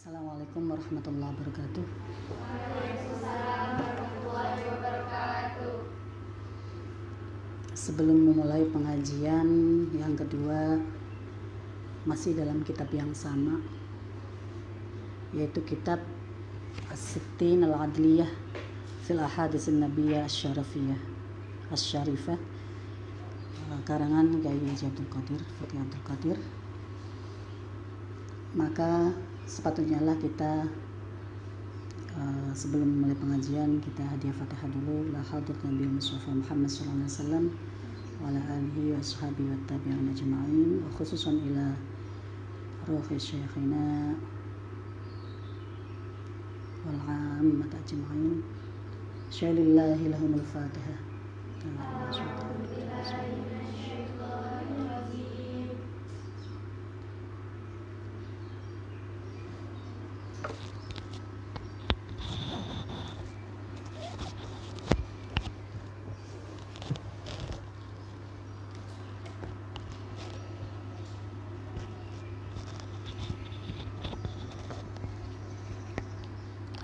Assalamualaikum warahmatullahi wabarakatuh. Sebelum memulai pengajian yang kedua masih dalam kitab yang sama yaitu kitab As-Sittin Al-Adliyah fil Ahadits Nabiyah Asy-Syarafiyah Asy-Syarifah karangan Kiai Haji Abdul Qadir Fatih Abdul Qadir maka sepatutnya lah kita uh, sebelum mulai pengajian kita hadiah fatihah dulu. La hadrat Nabi Mustafa Muhammad sallallahu alaihi wasallam wa ala alihi wa ashabihi wa tabi'in ajma'in wa khususan ila ruhi syekhina wal 'ammat ajma'in. Syalillahi lahumul fatihah.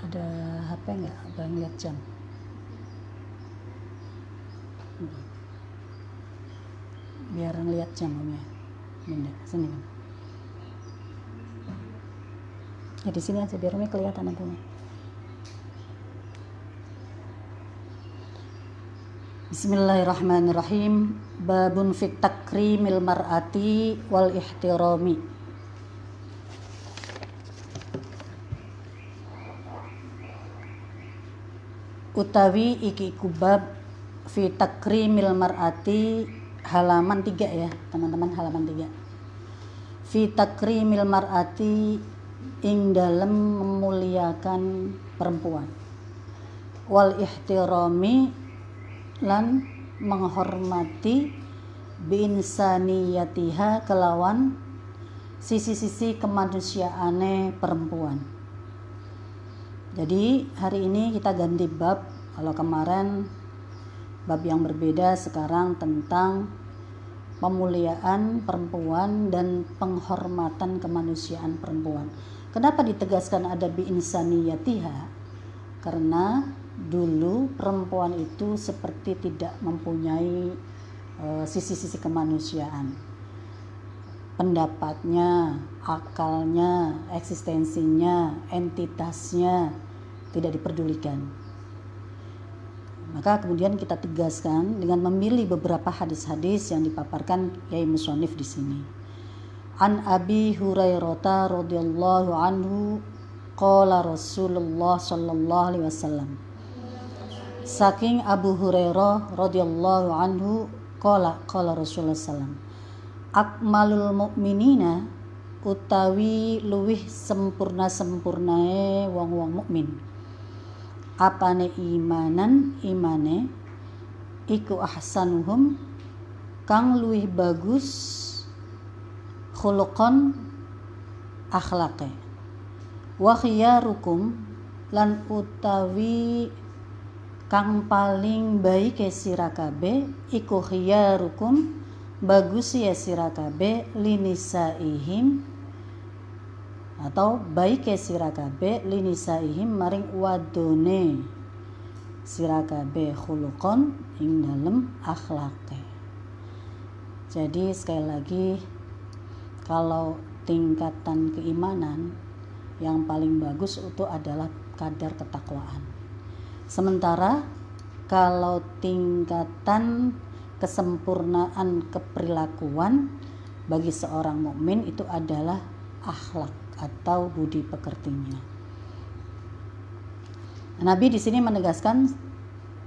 Ada HP nggak abang lihat jam biar ngeliat jam om ya benda sini kan ya di sini aja biar umi kelihatan nantinya Bismillahirrahmanirrahim. Babun fit takrimil mar'ati wal ihtirami. Utawi iki kubab fi takrimil mar'ati halaman 3 ya teman-teman halaman 3 fi takrimil mar'ati ing dalam memuliakan perempuan wal ihtirami lan menghormati binsaniyatiha kelawan sisi-sisi kemanusiaane perempuan jadi hari ini kita ganti bab. Kalau kemarin bab yang berbeda sekarang tentang pemuliaan perempuan dan penghormatan kemanusiaan perempuan. Kenapa ditegaskan ada bi insaniyatiha? Karena dulu perempuan itu seperti tidak mempunyai sisi-sisi uh, kemanusiaan. Pendapatnya, akalnya, eksistensinya, entitasnya tidak diperdulikan. Maka kemudian kita tegaskan dengan memilih beberapa hadis-hadis yang dipaparkan Yai Musonif di sini. An Abi Hurairah radhiyallahu anhu qala Rasulullah sallallahu alaihi wasallam. Saking Abu Hurairah radhiyallahu anhu qala qala Rasulullah sallam. Akmalul mukminina utawi luwih sempurna sempurnae wong-wong mukmin apane imanan imane? Iku ahsanuhum. Kang luwih bagus khuluqan akhlake. Wa khiyarukum lan utawi kang paling baik sira kabeh iku khiyarukum. Bagus ya sira kabeh linisaihim atau baik sira kabeh linisaihim maring wadone. Sira kabeh khuluqon ing dalem akhlake. Jadi sekali lagi kalau tingkatan keimanan yang paling bagus itu adalah kadar ketakwaan. Sementara kalau tingkatan kesempurnaan keperilakuan bagi seorang mukmin itu adalah akhlak atau budi pekertinya. Nabi di sini menegaskan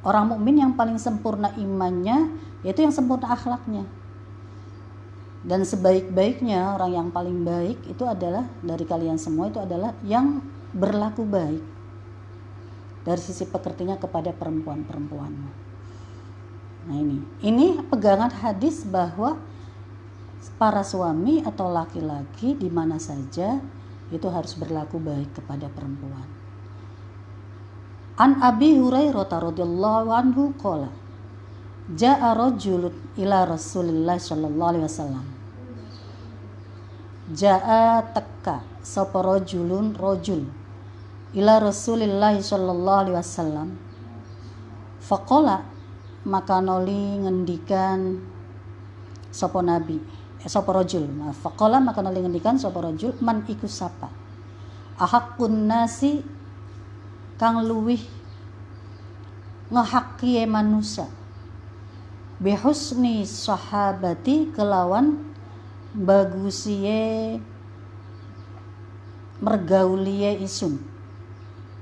orang mukmin yang paling sempurna imannya yaitu yang sempurna akhlaknya. Dan sebaik-baiknya orang yang paling baik itu adalah dari kalian semua itu adalah yang berlaku baik dari sisi pekertinya kepada perempuan-perempuanmu. Nah ini, ini pegangan hadis bahwa para suami atau laki-laki di mana saja itu harus berlaku baik kepada perempuan. An Abi Hurairah radhiyallahu anhu qala Ja'a rajulun ila Rasulillah sallallahu alaihi wasallam. Ja'a teka sapa rajulun rajul ila Rasulillah sallallahu alaihi wasallam faqala maka noli ngendikan sapa nabi sapa rajul? Faqala maka noli ngendikan sapa rajul? Man iku sapa? Ahakun nasi kang luwih ngehaki manusia. Bihusni sahabati kelawan bagusie mergaulie isun.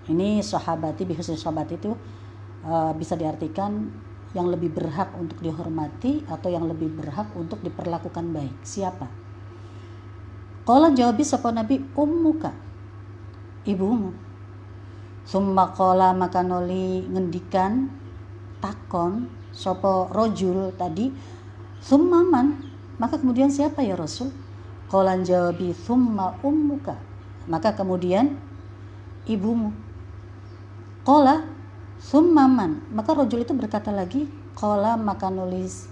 Ini sahabati bihusni sahabat itu uh, bisa diartikan yang lebih berhak untuk dihormati atau yang lebih berhak untuk diperlakukan baik? Siapa? Kalau jawabi sapa nabi ummuka. Ibumu. Summa qala maka noli ngendikan takon sopo rojul tadi summaman maka kemudian siapa ya Rasul? Kolan jawabi summa ummuka. Maka kemudian ibumu. Kola summaman maka rojul itu berkata lagi Kola maka nulis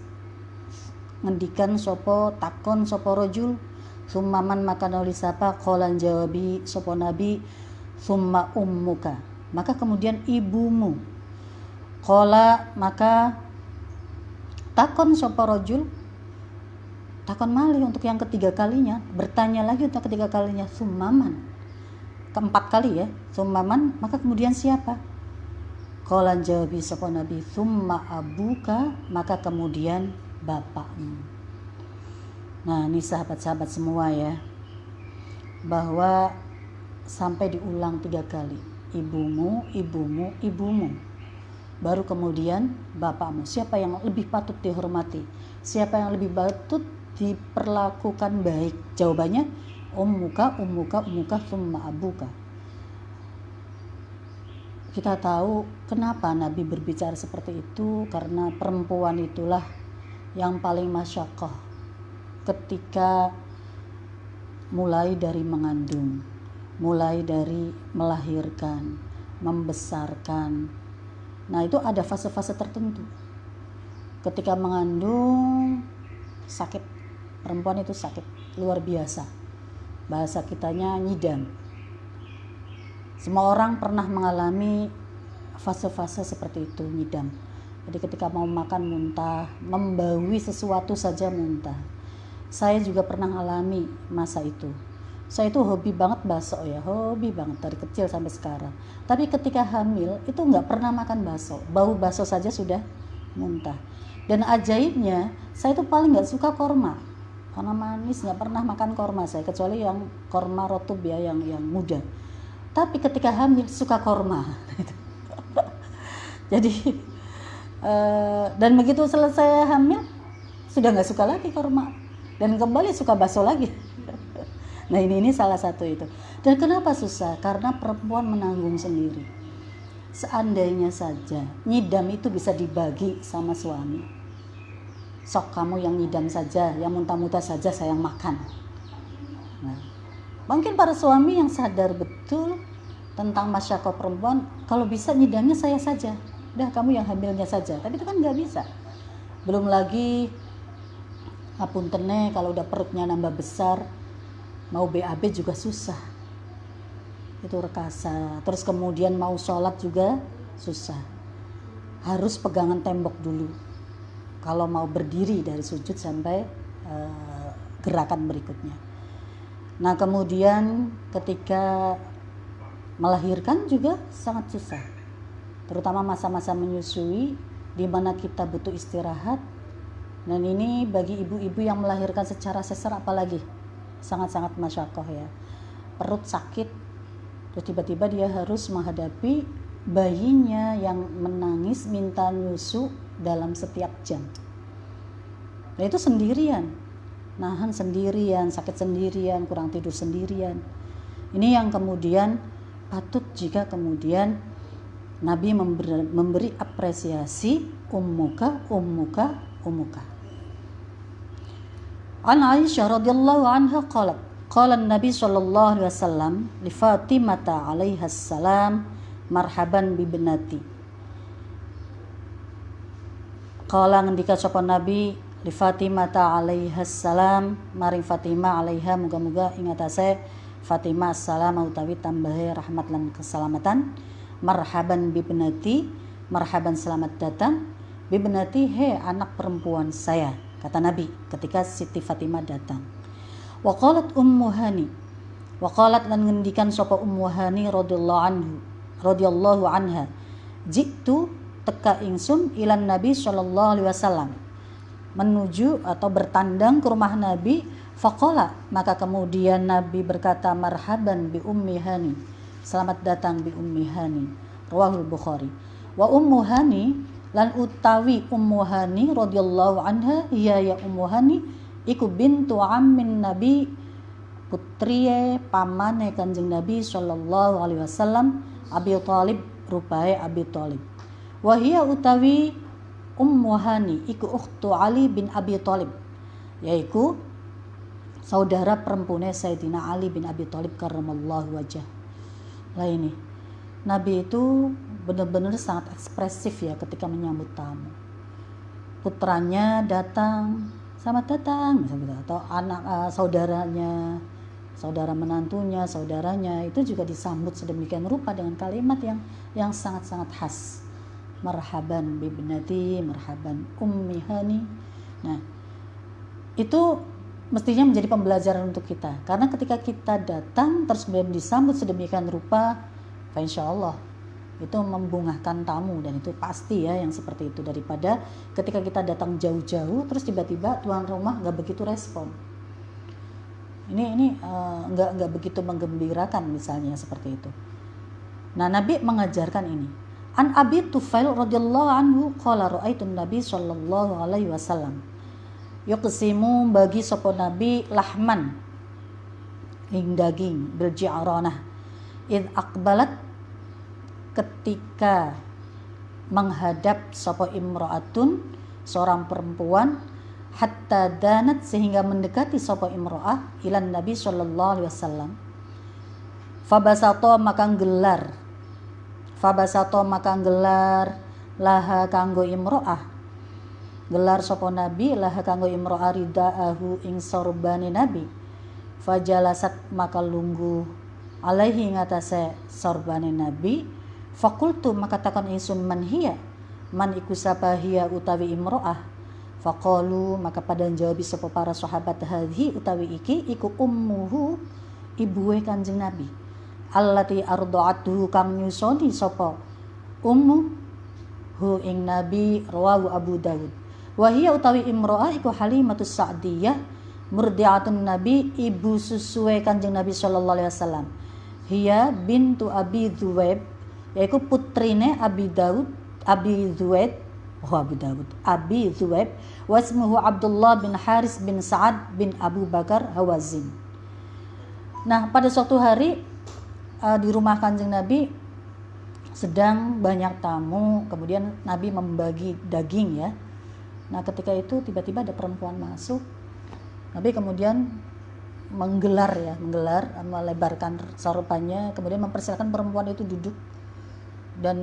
ngendikan sopo takon sopo rojul. Summaman maka nulis apa? Kolan jawabi sopo nabi. Summa ummuka. Maka kemudian ibumu. Kola maka takon sopo rojul. Takon malih untuk yang ketiga kalinya. Bertanya lagi untuk ketiga kalinya sumaman keempat kali ya sumaman maka kemudian siapa Kolan jawabi sopo nabi summa abuka maka kemudian bapakmu. Nah ini sahabat-sahabat semua ya bahwa sampai diulang tiga kali ibumu ibumu ibumu baru kemudian bapakmu. Siapa yang lebih patut dihormati? Siapa yang lebih patut diperlakukan baik? Jawabannya ummuka ummuka ummuka summa abuka kita tahu kenapa Nabi berbicara seperti itu karena perempuan itulah yang paling masyakoh ketika mulai dari mengandung mulai dari melahirkan membesarkan Nah, itu ada fase-fase tertentu. Ketika mengandung sakit, perempuan itu sakit luar biasa. Bahasa kitanya nyidam. Semua orang pernah mengalami fase-fase seperti itu, nyidam. Jadi ketika mau makan muntah, membawi sesuatu saja muntah. Saya juga pernah mengalami masa itu. Saya itu hobi banget bakso ya hobi banget dari kecil sampai sekarang. Tapi ketika hamil itu nggak pernah makan bakso. Bau bakso saja sudah muntah. Dan ajaibnya saya itu paling nggak suka korma. Karena manis nggak pernah makan korma saya kecuali yang korma rotub ya yang yang muda tapi ketika hamil suka korma jadi uh, dan begitu selesai hamil sudah nggak suka lagi korma dan kembali suka bakso lagi Nah ini ini salah satu itu. Dan kenapa susah? Karena perempuan menanggung sendiri. Seandainya saja nyidam itu bisa dibagi sama suami. Sok kamu yang nyidam saja, yang muntah-muntah saja saya yang makan. Nah, mungkin para suami yang sadar betul tentang masyarakat perempuan, kalau bisa nyidamnya saya saja. Udah kamu yang hamilnya saja. Tapi itu kan nggak bisa. Belum lagi apuntene kalau udah perutnya nambah besar, mau BAB juga susah itu rekasa terus kemudian mau sholat juga susah harus pegangan tembok dulu kalau mau berdiri dari sujud sampai uh, gerakan berikutnya nah kemudian ketika melahirkan juga sangat susah. Terutama masa-masa menyusui di mana kita butuh istirahat. Dan ini bagi ibu-ibu yang melahirkan secara sesar apalagi sangat-sangat masyakoh ya. Perut sakit terus tiba-tiba dia harus menghadapi bayinya yang menangis minta nyusu dalam setiap jam. Nah itu sendirian nahan sendirian sakit sendirian kurang tidur sendirian. Ini yang kemudian patut jika kemudian Nabi memberi, memberi apresiasi ummuka ummuka ummuka. An Aisyah radhiyallahu anha qalat Qala Nabi sallallahu alaihi wasallam li Fatimah alaiha salam marhaban bi binati. Qala ngendika sapa Nabi li Fatimah alaiha salam. Maring Fatimah alaiha muga-muga ingat ase Fatimah salam utawi tambahi rahmat lan keselamatan. Marhaban bibnati marhaban selamat datang. Bibnati he anak perempuan saya kata Nabi ketika Siti Fatimah datang. Waqalat ummu hani. Waqalat lan ngendikan sapa ummu hani radhiyallahu anhu radhiyallahu anha jitu teka ingsun ilan Nabi sallallahu alaihi wasallam menuju atau bertandang ke rumah Nabi Fakola maka kemudian Nabi berkata marhaban bi ummi hani. Selamat datang bi ummi hani. Rawahul bukhari. Wa ummu hani lan utawi ummu hani radhiyallahu anha iya ya ummu hani iku bintu ammin nabi putriye pamane kanjeng nabi sallallahu alaihi wasallam abi talib rupae abi talib wahia utawi ummu hani iku ukhtu ali bin abi talib yaiku saudara perempuannya Sayyidina Ali bin Abi Thalib karramallahu wajah. Lah ini, Nabi itu benar-benar sangat ekspresif ya ketika menyambut tamu. Putranya datang, selamat datang, atau anak uh, saudaranya, saudara menantunya, saudaranya itu juga disambut sedemikian rupa dengan kalimat yang yang sangat-sangat khas. Marhaban bibnati, marhaban ummi hani. Nah, itu mestinya menjadi pembelajaran untuk kita. Karena ketika kita datang terus kemudian disambut sedemikian rupa insya Allah itu membungahkan tamu. Dan itu pasti ya yang seperti itu. Daripada ketika kita datang jauh-jauh terus tiba-tiba tuan rumah nggak begitu respon. Ini ini uh, nggak nggak begitu menggembirakan misalnya seperti itu. Nah Nabi mengajarkan ini an Abi Tufail radhiyallahu anhu qala ra'aitu Nabi sallallahu alaihi wasallam. Yuqsimu bagi sopo nabi lahman ing daging bil ji'ranah id akbalat ketika menghadap sopo imro'atun seorang perempuan hatta danat sehingga mendekati sopo imro'ah ilan nabi sallallahu alaihi wasallam. Fabasato maka gelar fabasato maka gelar laha kanggo imro'ah. Gelar sopo nabi lah kanggo imro aridaahu ing sorbani nabi. Fajalasat maka lunggu. Alaihi ngatasé sorbani nabi. Fakultu maka takon ingsun man hiya? Man iku hiya utawi imro'ah? Faqalu maka pada jawab sapa para sahabat hadhi utawi iki iku ummuhu ibuwe kanjeng nabi allati ardaatuhu kang nyusoni sapa? Ummu? Hu ing nabi rawahu abu daud Wahia utawi imro'ah iku halimatus sa'diyah murdiatun nabi ibu susue kanjeng nabi sallallahu alaihi wasallam. Hiya bintu abi dhuwaib yaitu putrine abi daud abi dhuwaib oh abi daud abi dhuwaib wasmuhu abdullah bin haris bin sa'ad bin abu bakar hawazin. Nah pada suatu hari uh, di rumah kanjeng nabi sedang banyak tamu kemudian nabi membagi daging ya. Nah ketika itu tiba-tiba ada perempuan masuk, Nabi kemudian menggelar ya, menggelar, melebarkan sarupannya, kemudian mempersilakan perempuan itu duduk dan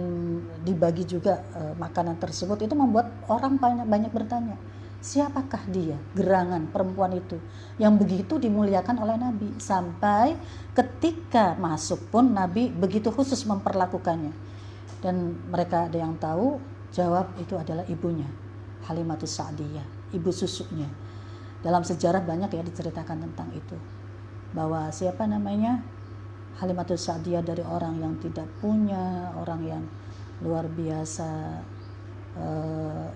dibagi juga e, makanan tersebut. Itu membuat orang banyak banyak bertanya siapakah dia gerangan perempuan itu yang begitu dimuliakan oleh Nabi sampai ketika masuk pun Nabi begitu khusus memperlakukannya dan mereka ada yang tahu jawab itu adalah ibunya Halimatus Sa'diyah, ibu susunya. Dalam sejarah banyak ya diceritakan tentang itu. Bahwa siapa namanya? Halimatus Sa'diyah dari orang yang tidak punya, orang yang luar biasa eh,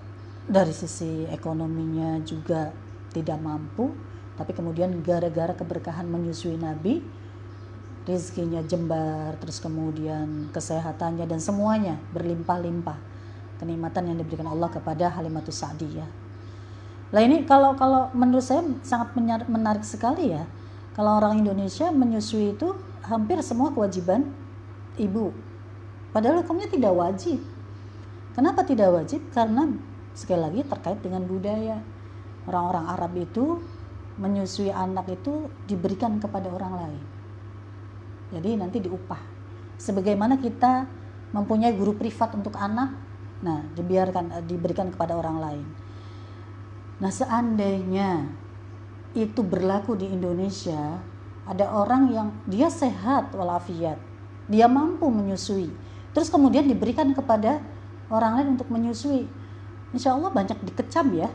dari sisi ekonominya juga tidak mampu, tapi kemudian gara-gara keberkahan menyusui Nabi, rizkinya jembar, terus kemudian kesehatannya dan semuanya berlimpah-limpah kenikmatan yang diberikan Allah kepada Halimatus Sa'diyah. Lah ini kalau kalau menurut saya sangat menarik sekali ya. Kalau orang Indonesia menyusui itu hampir semua kewajiban ibu. Padahal hukumnya tidak wajib. Kenapa tidak wajib? Karena sekali lagi terkait dengan budaya. Orang-orang Arab itu menyusui anak itu diberikan kepada orang lain. Jadi nanti diupah. Sebagaimana kita mempunyai guru privat untuk anak, Nah, dibiarkan eh, diberikan kepada orang lain. Nah, seandainya itu berlaku di Indonesia, ada orang yang dia sehat walafiat dia mampu menyusui terus kemudian diberikan kepada orang lain untuk menyusui insya Allah banyak dikecam ya.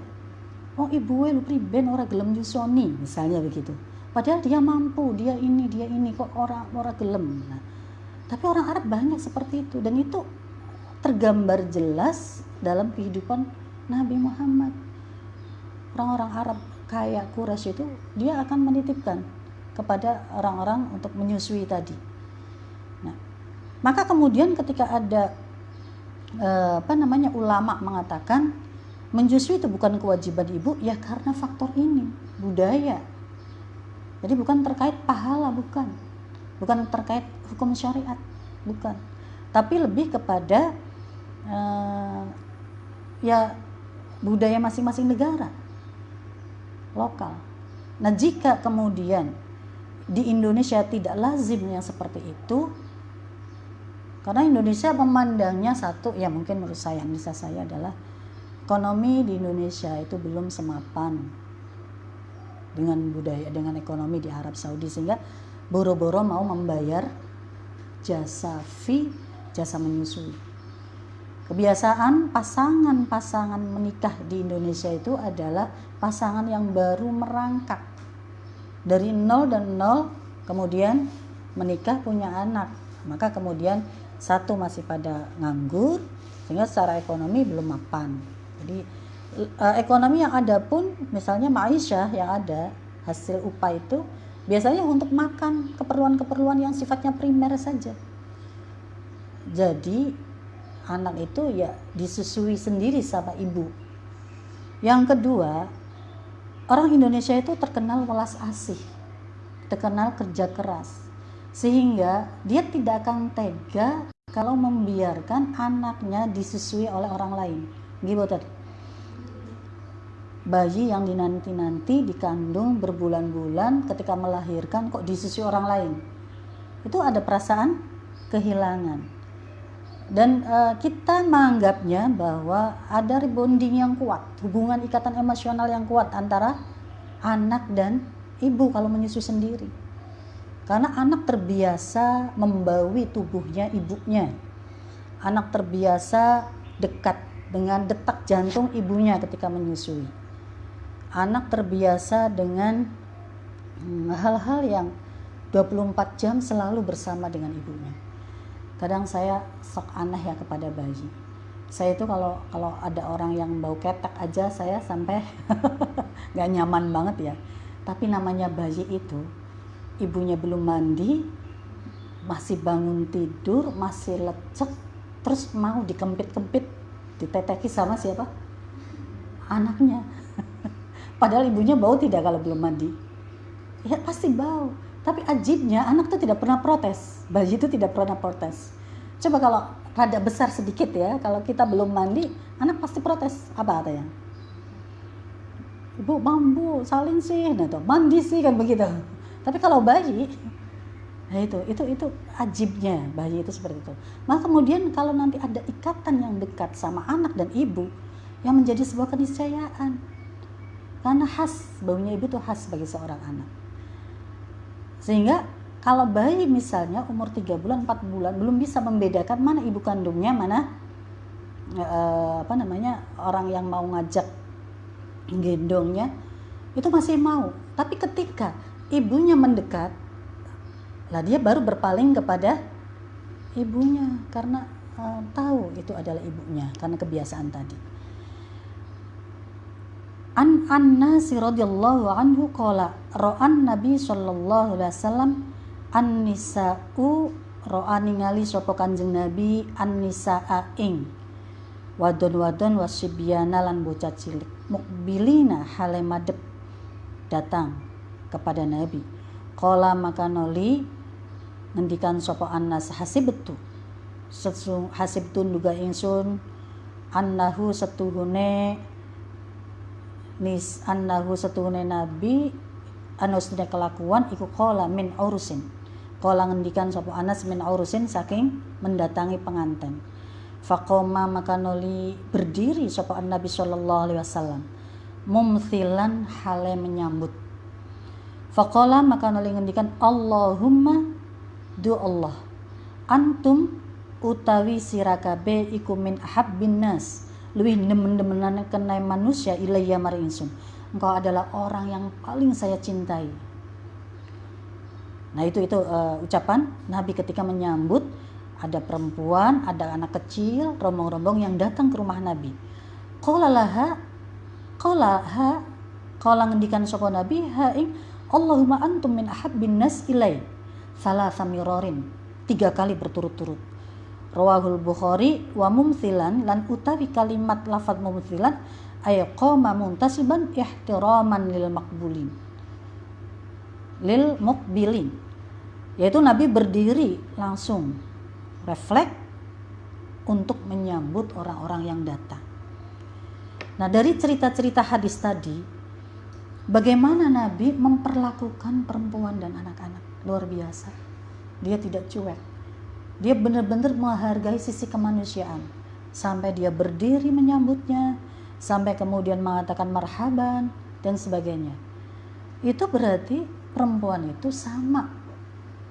Oh ibu lu priben orang gelem nyusoni. Misalnya begitu. Padahal dia mampu dia ini dia ini kok orang orang gelem. Nah, tapi orang Arab banyak seperti itu. Dan itu tergambar jelas dalam kehidupan Nabi Muhammad. Orang-orang Arab kayak Quraisy itu dia akan menitipkan kepada orang-orang untuk menyusui tadi. Nah maka kemudian ketika ada eh, apa namanya ulama mengatakan menyusui itu bukan kewajiban ibu ya karena faktor ini budaya. Jadi bukan terkait pahala bukan. Bukan terkait hukum syariat bukan. Tapi lebih kepada uh, ya budaya masing-masing negara lokal. Nah jika kemudian di Indonesia tidak lazim yang seperti itu karena Indonesia memandangnya satu ya mungkin menurut saya bisa saya adalah ekonomi di Indonesia itu belum semapan dengan budaya dengan ekonomi di Arab Saudi. Sehingga boro-boro mau membayar jasa fee jasa menyusui. Kebiasaan pasangan-pasangan menikah di Indonesia itu adalah pasangan yang baru merangkak. Dari nol dan nol kemudian menikah punya anak. Maka kemudian satu masih pada nganggur sehingga secara ekonomi belum mapan jadi uh, ekonomi yang ada pun misalnya maisha yang ada hasil upah itu biasanya untuk makan keperluan-keperluan yang sifatnya primer saja. Jadi anak itu ya disusui sendiri sama ibu. Yang kedua, orang Indonesia itu terkenal welas asih, terkenal kerja keras. Sehingga dia tidak akan tega kalau membiarkan anaknya disusui oleh orang lain Gimana? Bayi yang dinanti-nanti dikandung berbulan-bulan ketika melahirkan kok disusui orang lain. Itu ada perasaan kehilangan. Dan uh, kita menganggapnya bahwa ada rebonding yang kuat, hubungan ikatan emosional yang kuat antara anak dan ibu kalau menyusui sendiri. Karena anak terbiasa membawi tubuhnya ibunya. Anak terbiasa dekat dengan detak jantung ibunya ketika menyusui. Anak terbiasa dengan hmm, hal-hal yang 24 jam selalu bersama dengan ibunya. Kadang saya sok aneh ya kepada bayi. Saya itu kalau kalau ada orang yang bau ketek aja saya sampai nggak nyaman banget ya. Tapi namanya bayi itu ibunya belum mandi, masih bangun tidur, masih lecek, terus mau dikempit-kempit diteteki sama siapa? Anaknya. Padahal ibunya bau tidak kalau belum mandi. Ya pasti bau. Tapi ajibnya anak tuh tidak pernah protes. Bayi itu tidak pernah protes. Coba kalau rada besar sedikit ya kalau kita belum mandi anak pasti protes. Apa katanya ibu bambu salin sih. Nah tuh mandi sih kan begitu tapi kalau bayi Nah itu, itu, itu ajibnya bayi itu seperti itu. Maka kemudian kalau nanti ada ikatan yang dekat sama anak dan ibu, yang menjadi sebuah keniscayaan. Karena khas, baunya ibu itu khas bagi seorang anak. Sehingga kalau bayi misalnya umur 3 bulan, 4 bulan, belum bisa membedakan mana ibu kandungnya, mana eh, apa namanya orang yang mau ngajak gendongnya, itu masih mau. Tapi ketika ibunya mendekat, lah dia baru berpaling kepada ibunya karena uh, tahu itu adalah ibunya karena kebiasaan tadi. An An-Nasi radhiyallahu anhu qala ra'an Nabi sallallahu alaihi wasallam an-nisa'u ra'a ningali sapa Kanjeng Nabi an-nisa'a ing wadon-wadon wasibyana lan bocah cilik mukbilina hale madep datang kepada Nabi. Qala maka noli ngendikan sapa annas hasibtu. Hasibtun duga ingsun annahu setuhune nis annahu setuhune nabi anu kelakuan iku kola min urusin kola ngendikan sapa anas min urusin saking mendatangi pengantin Fakoma maka noli berdiri sapa Nabi sallallahu alaihi wasallam. Mumthilan hale menyambut Faqala maka nali ngendikan Allahumma du Allah antum utawi sirakabe iku min ahabbin nas. Lebih demen-demenan kenai manusia ilayya mari insun engkau adalah orang yang paling saya cintai. Nah itu itu uh, ucapan Nabi ketika menyambut ada perempuan ada anak kecil rombong-rombong yang datang ke rumah Nabi. Qala laha qala ha qala ngendikan sapa Nabi ha ing Allahumma antum min ahabbin nas ilai. Salah samirorin tiga kali berturut-turut. Rawahul Bukhari wa mumthilan lan utawi kalimat lafad mumthilan ay qama muntasiban ihtiraman lil makbulin lil mukbilin. Yaitu Nabi berdiri langsung. Refleks untuk menyambut orang-orang yang datang. Nah, dari cerita-cerita hadis tadi Bagaimana Nabi memperlakukan perempuan dan anak-anak luar biasa. Dia tidak cuek. Dia benar-benar menghargai sisi kemanusiaan. Sampai dia berdiri menyambutnya, sampai kemudian mengatakan marhaban dan sebagainya. Itu berarti perempuan itu sama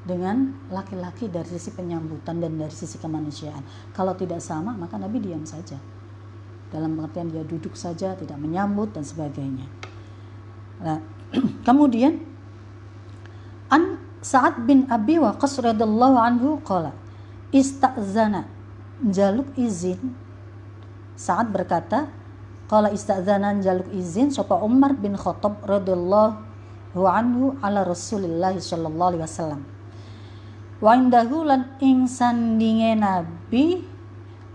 dengan laki-laki dari sisi penyambutan dan dari sisi kemanusiaan. Kalau tidak sama, maka Nabi diam saja. Dalam pengertian dia duduk saja, tidak menyambut dan sebagainya. Nah, kemudian An Sa'ad bin Abi Waqqas radhiyallahu anhu qala istazana jaluk izin. Sa'ad berkata qala istazana jaluk izin sapa Umar bin Khattab radhiyallahu anhu ala Rasulillah sallallahu alaihi wasallam. Wa indahu lan ing sandinge nabi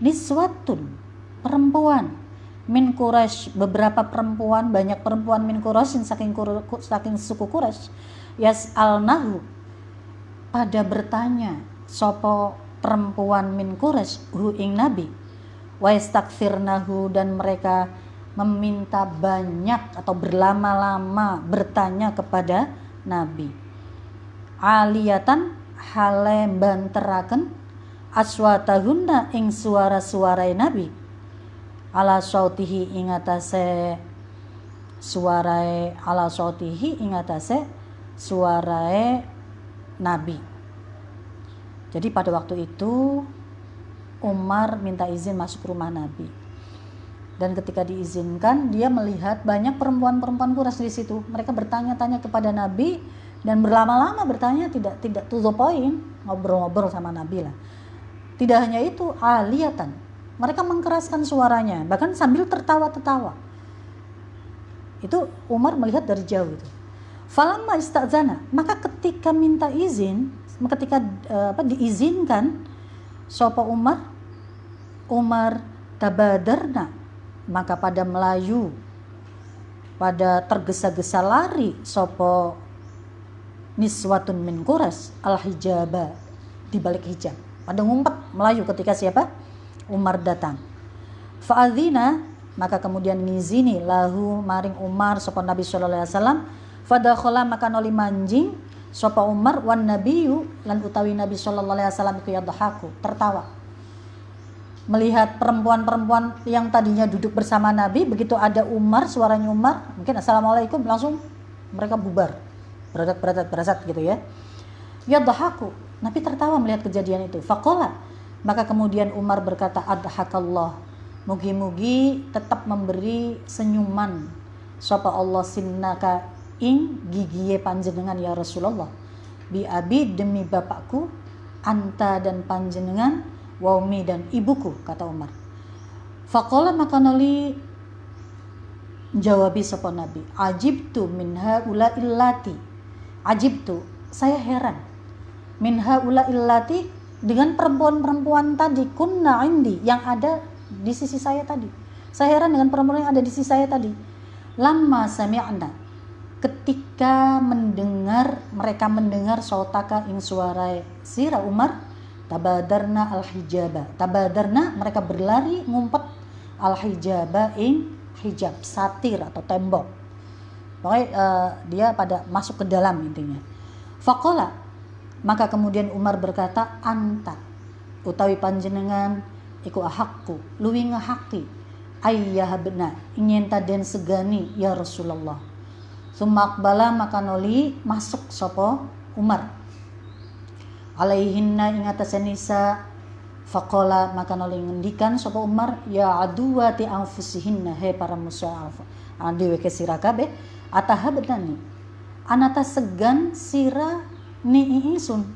niswatun perempuan min Quraisy beberapa perempuan banyak perempuan min Quraisy saking saking suku Quraisy yas nahu pada bertanya sopo perempuan min Quraisy hu ing nabi? Wa nahu dan mereka meminta banyak atau berlama-lama bertanya kepada nabi. Aliyatan hale banteraken aswatahunna ing suara-suara nabi ala sautihi ingatase suarae ala sautihi ingatase suarae nabi. Jadi pada waktu itu Umar minta izin masuk rumah nabi. Dan ketika diizinkan dia melihat banyak perempuan-perempuan kuras di situ. Mereka bertanya-tanya kepada nabi dan berlama-lama bertanya tidak tidak to the point ngobrol-ngobrol sama nabi lah. Tidak hanya itu aliyatan mereka mengkeraskan suaranya, bahkan sambil tertawa-tertawa. Itu Umar melihat dari jauh itu. Falamma istazana, maka ketika minta izin, ketika uh, apa diizinkan sopo Umar Umar tabadarna maka pada Melayu pada tergesa-gesa lari sopo niswatun min kuras al hijaba di balik hijab pada ngumpet Melayu ketika siapa Umar datang. Fa'adzina maka kemudian ngizini lahu maring Umar sapa Nabi sallallahu alaihi wasallam. Maka noli manjing sapa Umar wan nabiyu lan utawi Nabi sallallahu alaihi wasallam iku yadhaku tertawa. Melihat perempuan-perempuan yang tadinya duduk bersama Nabi begitu ada Umar suaranya Umar mungkin assalamualaikum langsung mereka bubar. Beradat beradat beradat gitu ya. Yadhaku Nabi tertawa melihat kejadian itu. Faqala maka kemudian Umar berkata, Adhakallah, mugi-mugi tetap memberi senyuman. Sapa Allah sinnaka ing gigiye panjenengan ya Rasulullah. Bi abi demi bapakku, anta dan panjenengan, waumi dan ibuku, kata Umar. Fakola maka nali jawabi sapa Nabi, ajibtu minha ula illati. Ajibtu, saya heran. Minha ula illati dengan perempuan-perempuan tadi kunna indi yang ada di sisi saya tadi. Saya heran dengan perempuan yang ada di sisi saya tadi. Lama sami'na ketika mendengar mereka mendengar sautaka ing suara sira Umar tabadarna al hijaba tabadarna mereka berlari ngumpet al hijaba ing hijab satir atau tembok pokoknya uh, dia pada masuk ke dalam intinya fakola maka kemudian Umar berkata, "Anta utawi panjenengan iku ahakku luwi ngahaki ayah bena ingin taden segani ya Rasulullah Sumak bala maka noli masuk sopo Umar. Alaihinna ingatase nisa Fakola maka noli ngendikan sopo Umar ya aduwati anfusihinna he para musuh alfa. Adewe ke sirakabe atahabdani. Anata segan sira ni isun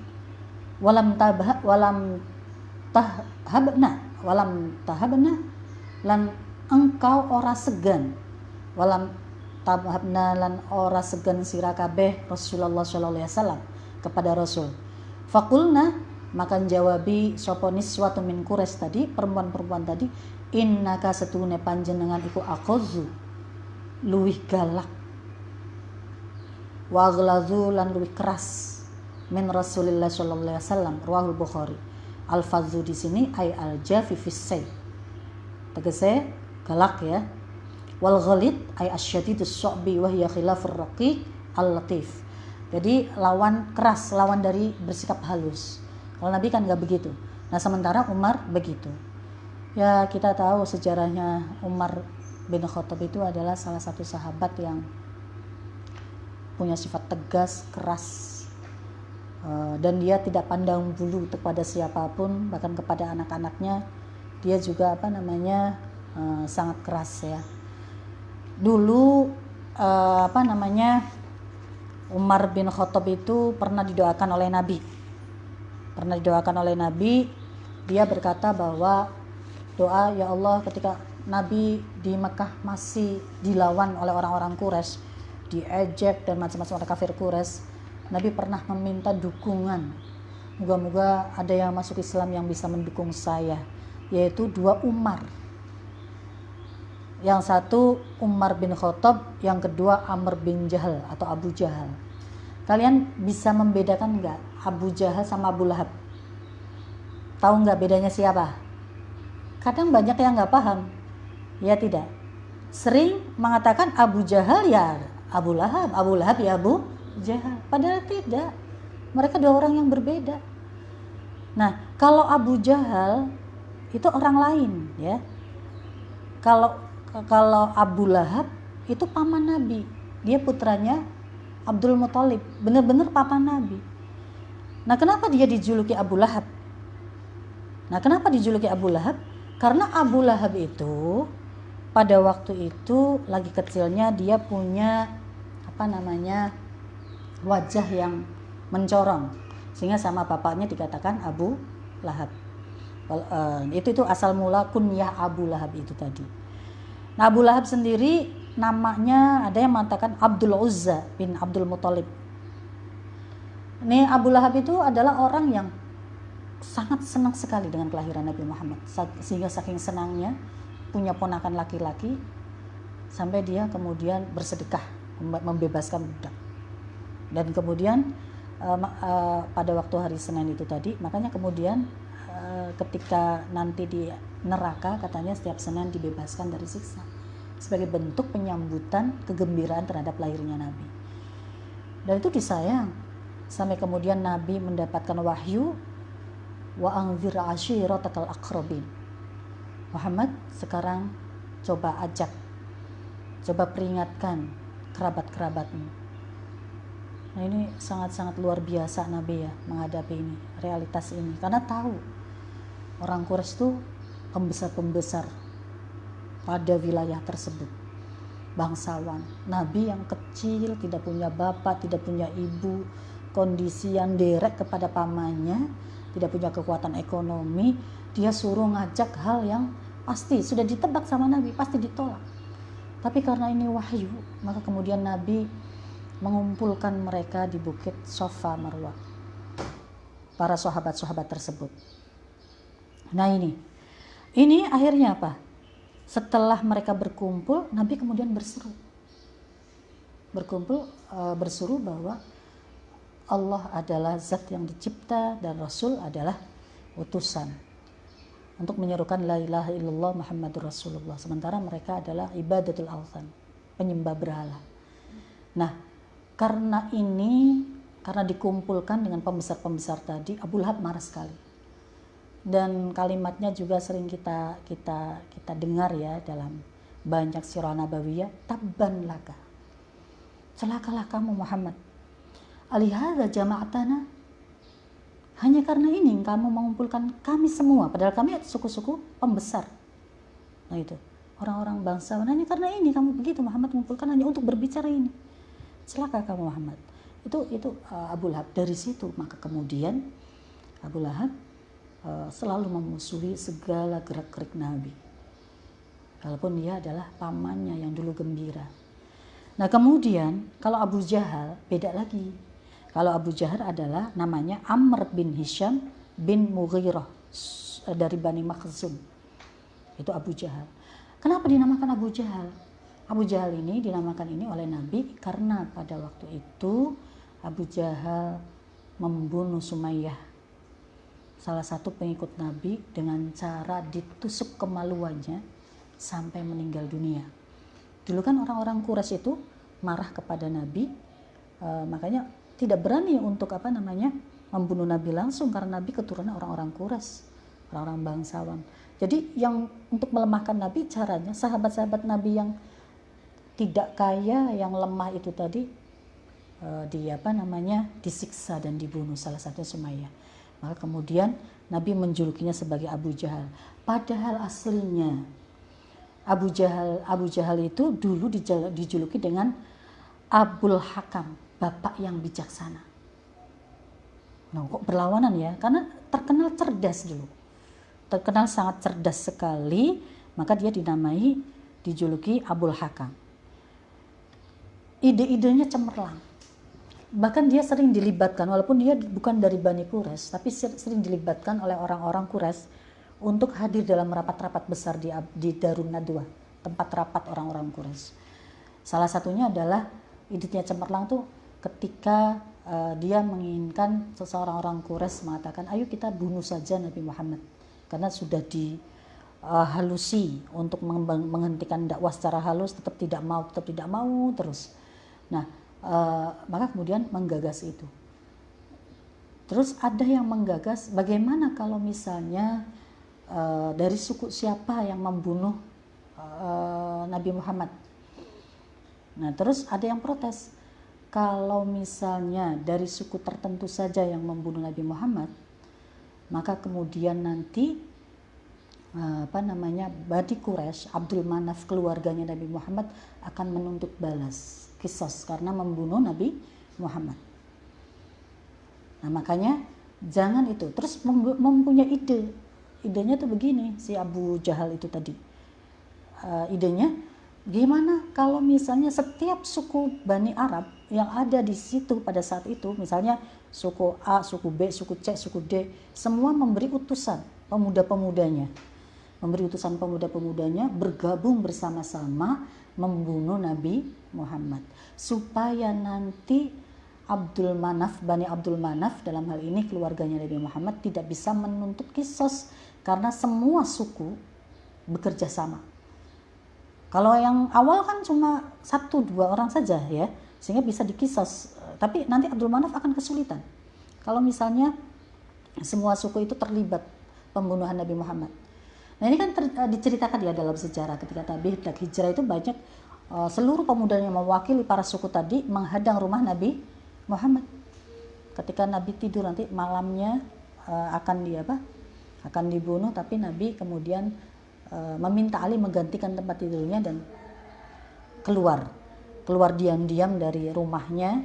walam tabah walam tahabna walam tahabna lan engkau ora segan. Walam tabhabna lan ora segan sira kabeh Rasulullah sallallahu alaihi wasallam kepada Rasul. Fakulna maka jawabi sapa niswatu min kures tadi perempuan-perempuan tadi innaka setune panjenengan iku akhazu luwih galak. Wa lan luwih keras min Rasulillah sallallahu alaihi wasallam ruahul Bukhari. Al fadzu di sini ay al jafi fis Tegese galak ya. Wal ghalid ay asyadidus su'bi wa hiya khilafur raqiq al latif jadi lawan keras lawan dari bersikap halus. Kalau Nabi kan nggak begitu. Nah sementara Umar begitu. Ya kita tahu sejarahnya Umar bin Khattab itu adalah salah satu sahabat yang punya sifat tegas keras dan dia tidak pandang bulu kepada siapa pun bahkan kepada anak-anaknya dia juga apa namanya eh, sangat keras ya dulu uh, apa namanya Umar bin Khattab itu pernah didoakan oleh Nabi. Pernah didoakan oleh Nabi, dia berkata bahwa doa ya Allah ketika Nabi di Mekah masih dilawan oleh orang-orang Quraisy, diejek dan macam-macam orang kafir Quraisy, Nabi pernah meminta dukungan. Moga-moga ada yang masuk Islam yang bisa mendukung saya, yaitu dua Umar yang satu Umar bin Khattab, yang kedua Amr bin Jahal atau Abu Jahal. Kalian bisa membedakan nggak Abu Jahal sama Abu Lahab? Tahu nggak bedanya siapa? Kadang banyak yang nggak paham. Ya tidak. Sering mengatakan Abu Jahal ya Abu Lahab, Abu Lahab ya Abu Jahal. Padahal tidak. Mereka dua orang yang berbeda. Nah, kalau Abu Jahal itu orang lain ya. Kalau kalau Abu Lahab itu paman Nabi dia putranya Abdul Muthalib benar-benar papa Nabi nah kenapa dia dijuluki Abu Lahab nah kenapa dijuluki Abu Lahab karena Abu Lahab itu pada waktu itu lagi kecilnya dia punya apa namanya wajah yang mencorong sehingga sama bapaknya dikatakan Abu Lahab. Uh, itu itu asal mula kunyah Abu Lahab itu tadi. Nah Abu Lahab sendiri namanya ada yang mengatakan Abdul Uzza bin Abdul Muthalib. Ini Abu Lahab itu adalah orang yang sangat senang sekali dengan kelahiran Nabi Muhammad. Sehingga saking senangnya punya ponakan laki-laki sampai dia kemudian bersedekah membebaskan budak dan kemudian uh, uh, pada waktu hari Senin itu tadi makanya kemudian uh, ketika nanti di neraka katanya setiap Senin dibebaskan dari siksa sebagai bentuk penyambutan kegembiraan terhadap lahirnya Nabi. Dan itu disayang sampai kemudian Nabi mendapatkan wahyu wa anzir ashiratakal akrobin. Muhammad sekarang coba ajak coba peringatkan kerabat-kerabatmu. Nah ini sangat-sangat luar biasa Nabi ya menghadapi ini, realitas ini. Karena tahu orang Quraisy itu pembesar-pembesar pada wilayah tersebut. Bangsawan, nabi yang kecil, tidak punya bapak, tidak punya ibu, kondisi yang derek kepada pamannya, tidak punya kekuatan ekonomi, dia suruh ngajak hal yang pasti sudah ditebak sama nabi, pasti ditolak. Tapi karena ini wahyu, maka kemudian nabi mengumpulkan mereka di bukit Sofa Marwah. Para sahabat-sahabat tersebut. Nah ini, ini akhirnya apa? Setelah mereka berkumpul, Nabi kemudian berseru. Berkumpul uh, berseru bahwa Allah adalah zat yang dicipta dan Rasul adalah utusan untuk menyerukan la ilaha illallah Muhammadur Rasulullah. Sementara mereka adalah ibadatul altan, penyembah berhala. Nah, karena ini karena dikumpulkan dengan pembesar-pembesar tadi, Abu Lahab marah sekali. Dan kalimatnya juga sering kita kita kita dengar ya dalam banyak sirah nabawiyah tabban laka. Celakalah kamu Muhammad. Alihada jama'atana. Hanya karena ini kamu mengumpulkan kami semua padahal kami suku-suku pembesar. Nah itu. Orang-orang bangsa hanya karena ini kamu begitu Muhammad mengumpulkan hanya untuk berbicara ini celaka kamu Muhammad itu itu uh, Abu Lahab. Dari situ maka kemudian Abu Lahab uh, selalu memusuhi segala gerak-gerik Nabi. Walaupun dia adalah pamannya yang dulu gembira. Nah kemudian kalau Abu Jahal beda lagi. Kalau Abu Jahal adalah namanya Amr bin Hisham bin Mughirah dari Bani Makhzum. Itu Abu Jahal. Kenapa dinamakan Abu Jahal Abu Jahal ini dinamakan ini oleh Nabi karena pada waktu itu Abu Jahal membunuh Sumayyah salah satu pengikut Nabi dengan cara ditusuk kemaluannya sampai meninggal dunia. Dulu kan orang-orang Quraisy itu marah kepada Nabi, e, makanya tidak berani untuk apa namanya membunuh Nabi langsung karena Nabi keturunan orang-orang Quraisy, orang-orang bangsawan. Jadi yang untuk melemahkan Nabi caranya sahabat-sahabat Nabi yang tidak kaya yang lemah itu tadi uh, di apa namanya disiksa dan dibunuh salah satu Sumayyah. Maka kemudian Nabi menjulukinya sebagai Abu Jahal. Padahal aslinya Abu Jahal Abu Jahal itu dulu dijuluki dengan Abul Hakam, bapak yang bijaksana. Nah, kok berlawanan ya? Karena terkenal cerdas dulu. Terkenal sangat cerdas sekali, maka dia dinamai dijuluki Abul Hakam ide-idenya cemerlang. Bahkan dia sering dilibatkan, walaupun dia bukan dari Bani Quraisy, tapi sering dilibatkan oleh orang-orang Quraisy untuk hadir dalam rapat-rapat besar di, di Darun Nadwa, tempat rapat orang-orang Quraisy. Salah satunya adalah idenya cemerlang tuh ketika uh, dia menginginkan seseorang orang Quraisy mengatakan, ayo kita bunuh saja Nabi Muhammad, karena sudah di uh, halusi untuk menghentikan dakwah secara halus tetap tidak mau tetap tidak mau terus Nah, uh, maka kemudian menggagas itu. Terus ada yang menggagas bagaimana kalau misalnya uh, dari suku siapa yang membunuh uh, Nabi Muhammad. Nah, terus ada yang protes. Kalau misalnya dari suku tertentu saja yang membunuh Nabi Muhammad, maka kemudian nanti apa namanya Badi Quraisy, Abdul Manaf keluarganya Nabi Muhammad akan menuntut balas kisos karena membunuh Nabi Muhammad. Nah makanya jangan itu. Terus mempunyai ide. Idenya tuh begini si Abu Jahal itu tadi. Uh, idenya gimana kalau misalnya setiap suku Bani Arab yang ada di situ pada saat itu, misalnya suku A, suku B, suku C, suku D, semua memberi utusan pemuda-pemudanya. Memberi utusan pemuda-pemudanya bergabung bersama-sama membunuh Nabi Muhammad supaya nanti Abdul Manaf, Bani Abdul Manaf dalam hal ini keluarganya Nabi Muhammad tidak bisa menuntut kisos karena semua suku bekerja sama. Kalau yang awal kan cuma satu dua orang saja ya, sehingga bisa dikisos. Tapi nanti Abdul Manaf akan kesulitan. Kalau misalnya semua suku itu terlibat pembunuhan Nabi Muhammad. Nah ini kan ter, uh, diceritakan ya dalam sejarah ketika Nabi hendak hijrah itu banyak uh, seluruh pemuda yang mewakili para suku tadi menghadang rumah Nabi Muhammad. Ketika Nabi tidur nanti malamnya uh, akan di apa? akan dibunuh tapi Nabi kemudian uh, meminta Ali menggantikan tempat tidurnya dan keluar keluar diam-diam dari rumahnya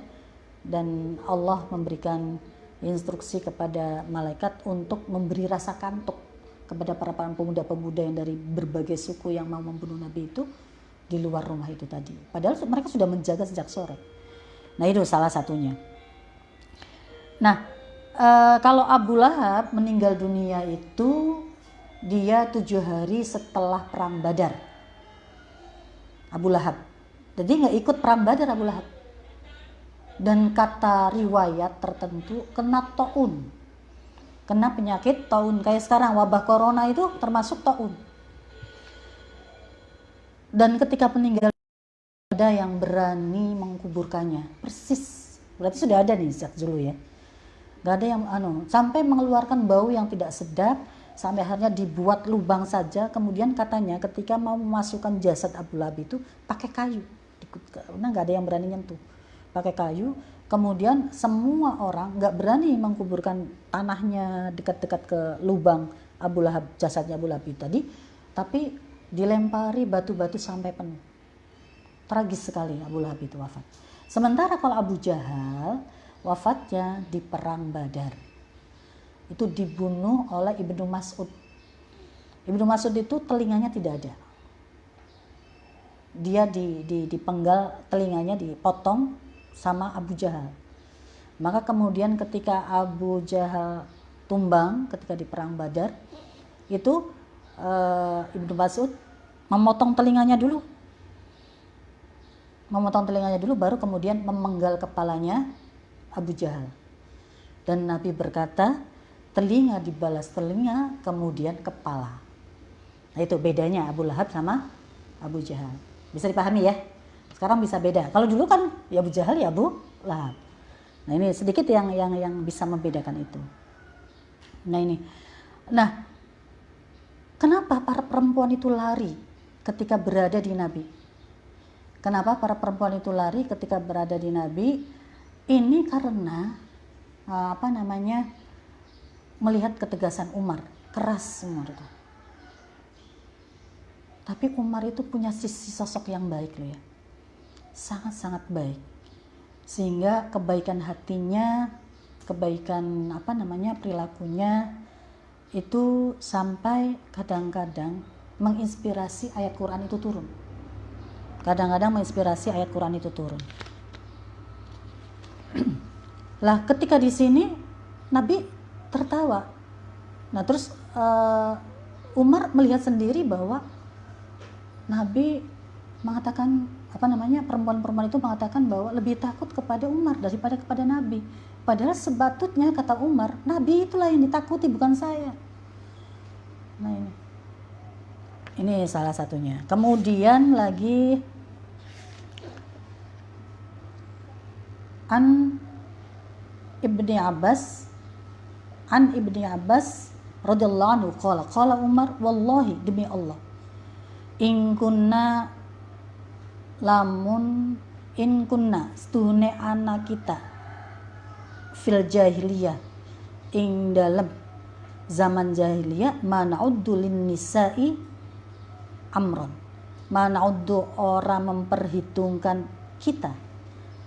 dan Allah memberikan instruksi kepada malaikat untuk memberi rasa kantuk kepada para pemuda-pemuda yang dari berbagai suku yang mau membunuh Nabi itu di luar rumah itu tadi. Padahal mereka sudah menjaga sejak sore. Nah itu salah satunya. Nah e, kalau Abu Lahab meninggal dunia itu dia tujuh hari setelah perang Badar. Abu Lahab. Jadi nggak ikut perang Badar Abu Lahab. Dan kata riwayat tertentu kena to'un kena penyakit taun kayak sekarang wabah corona itu termasuk taun. Dan ketika meninggal ada yang berani mengkuburkannya persis. Berarti sudah ada nih sejak dulu ya. Nggak ada yang anu sampai mengeluarkan bau yang tidak sedap sampai akhirnya dibuat lubang saja. Kemudian katanya ketika mau memasukkan jasad Abu Lahab itu pakai kayu. Nah nggak ada yang berani nyentuh. Pakai kayu kemudian semua orang nggak berani mengkuburkan tanahnya dekat-dekat ke lubang Abu Lahab jasadnya Abu Lahab tadi tapi dilempari batu-batu sampai penuh. Tragis sekali Abu Lahab itu wafat. Sementara kalau Abu Jahal wafatnya di perang Badar. Itu dibunuh oleh Ibnu Mas'ud. Ibnu Mas'ud itu telinganya tidak ada. Dia di, di, dipenggal telinganya dipotong sama Abu Jahal. Maka kemudian ketika Abu Jahal tumbang ketika di perang Badar itu uh, Ibnu Mas'ud memotong telinganya dulu. Memotong telinganya dulu baru kemudian memenggal kepalanya Abu Jahal. Dan Nabi berkata telinga dibalas telinga kemudian kepala. Nah itu bedanya Abu Lahab sama Abu Jahal. Bisa dipahami ya? Sekarang bisa beda. Kalau dulu kan ya Abu Jahal ya Abu Lahab. Nah ini sedikit yang yang yang bisa membedakan itu. Nah ini. Nah, kenapa para perempuan itu lari ketika berada di Nabi? Kenapa para perempuan itu lari ketika berada di Nabi? Ini karena eh, apa namanya? melihat ketegasan Umar, keras Umar itu. Tapi Umar itu punya sisi sosok yang baik loh ya. Sangat-sangat baik. Sehingga kebaikan hatinya, kebaikan apa namanya perilakunya itu sampai kadang-kadang menginspirasi ayat Quran itu turun. Kadang-kadang menginspirasi ayat Quran itu turun. lah ketika di sini Nabi tertawa. Nah terus uh, Umar melihat sendiri bahwa Nabi mengatakan apa namanya perempuan-perempuan itu mengatakan bahwa lebih takut kepada Umar daripada kepada Nabi. Padahal sebatutnya kata Umar, Nabi itulah yang ditakuti bukan saya. Nah ini, ini salah satunya. Kemudian lagi an ibni Abbas an ibni Abbas radhiyallahu anhu qala Umar wallahi demi Allah in kunna lamun in kunna stune anak kita. Fil jahiliyah ing dalam zaman jahiliyah mana'uddu lin nisa'i amron. Mana'uddu orang memperhitungkan kita.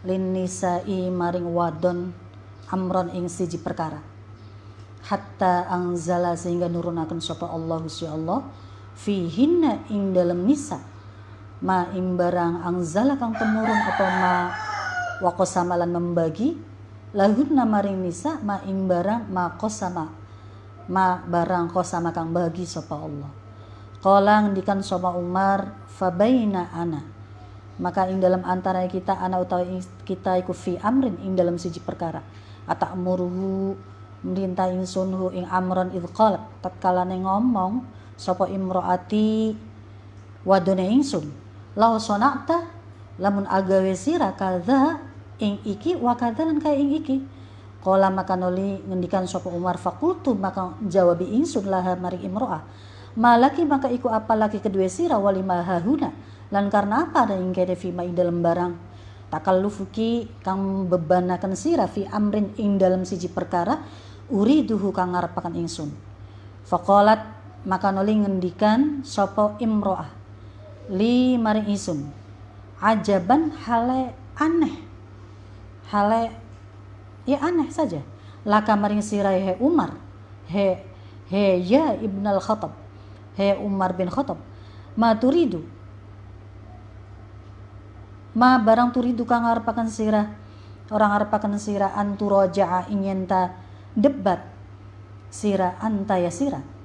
Lin nisa'i maring wadon amron ing siji perkara. Hatta angzala sehingga nurunakan sapa Allah Allah fihinna ing dalam nisa ma ing barang angzala kang temurun atau ma wakosamalan membagi? Lahun maring nisa ma ing barang ma kosama ma barang kosama kang bagi sapa Allah. Kala ngendikan sapa Umar fabaina ana. Maka ing dalam antara kita ana utawi kita iku fi amrin ing dalam siji perkara. Atak muruhu merintah ingsunhu ing amron idh qalat. Tatkala ngomong sapa imroati wadone ingsun law sonakta lamun agawe sira kadha ing iki wa lan kaya ing iki. Kala maka noli ngendikan sapa Umar fakultu maka jawabi ingsun laha mari imro'ah. Malaki maka iku apa lagi kedua sira wali mahahuna lan karena apa ada ing kene fima ing dalam barang? Takallufuki kang bebanakan sira fi amrin ing dalam siji perkara uriduhu kang ngarepaken ingsun. Faqalat maka nuli ngendikan sopo imro'ah li maring isun ajaban hale aneh. Hale ya aneh saja. Laka maring sirai he Umar. He he ya ibn al Khattab. He Umar bin Khattab. Ma turidu. Ma barang turidu kang ngarepaken sirah. Orang ngarepaken sirah anturaja'a ingin ta debat. Sirah anta ya sirah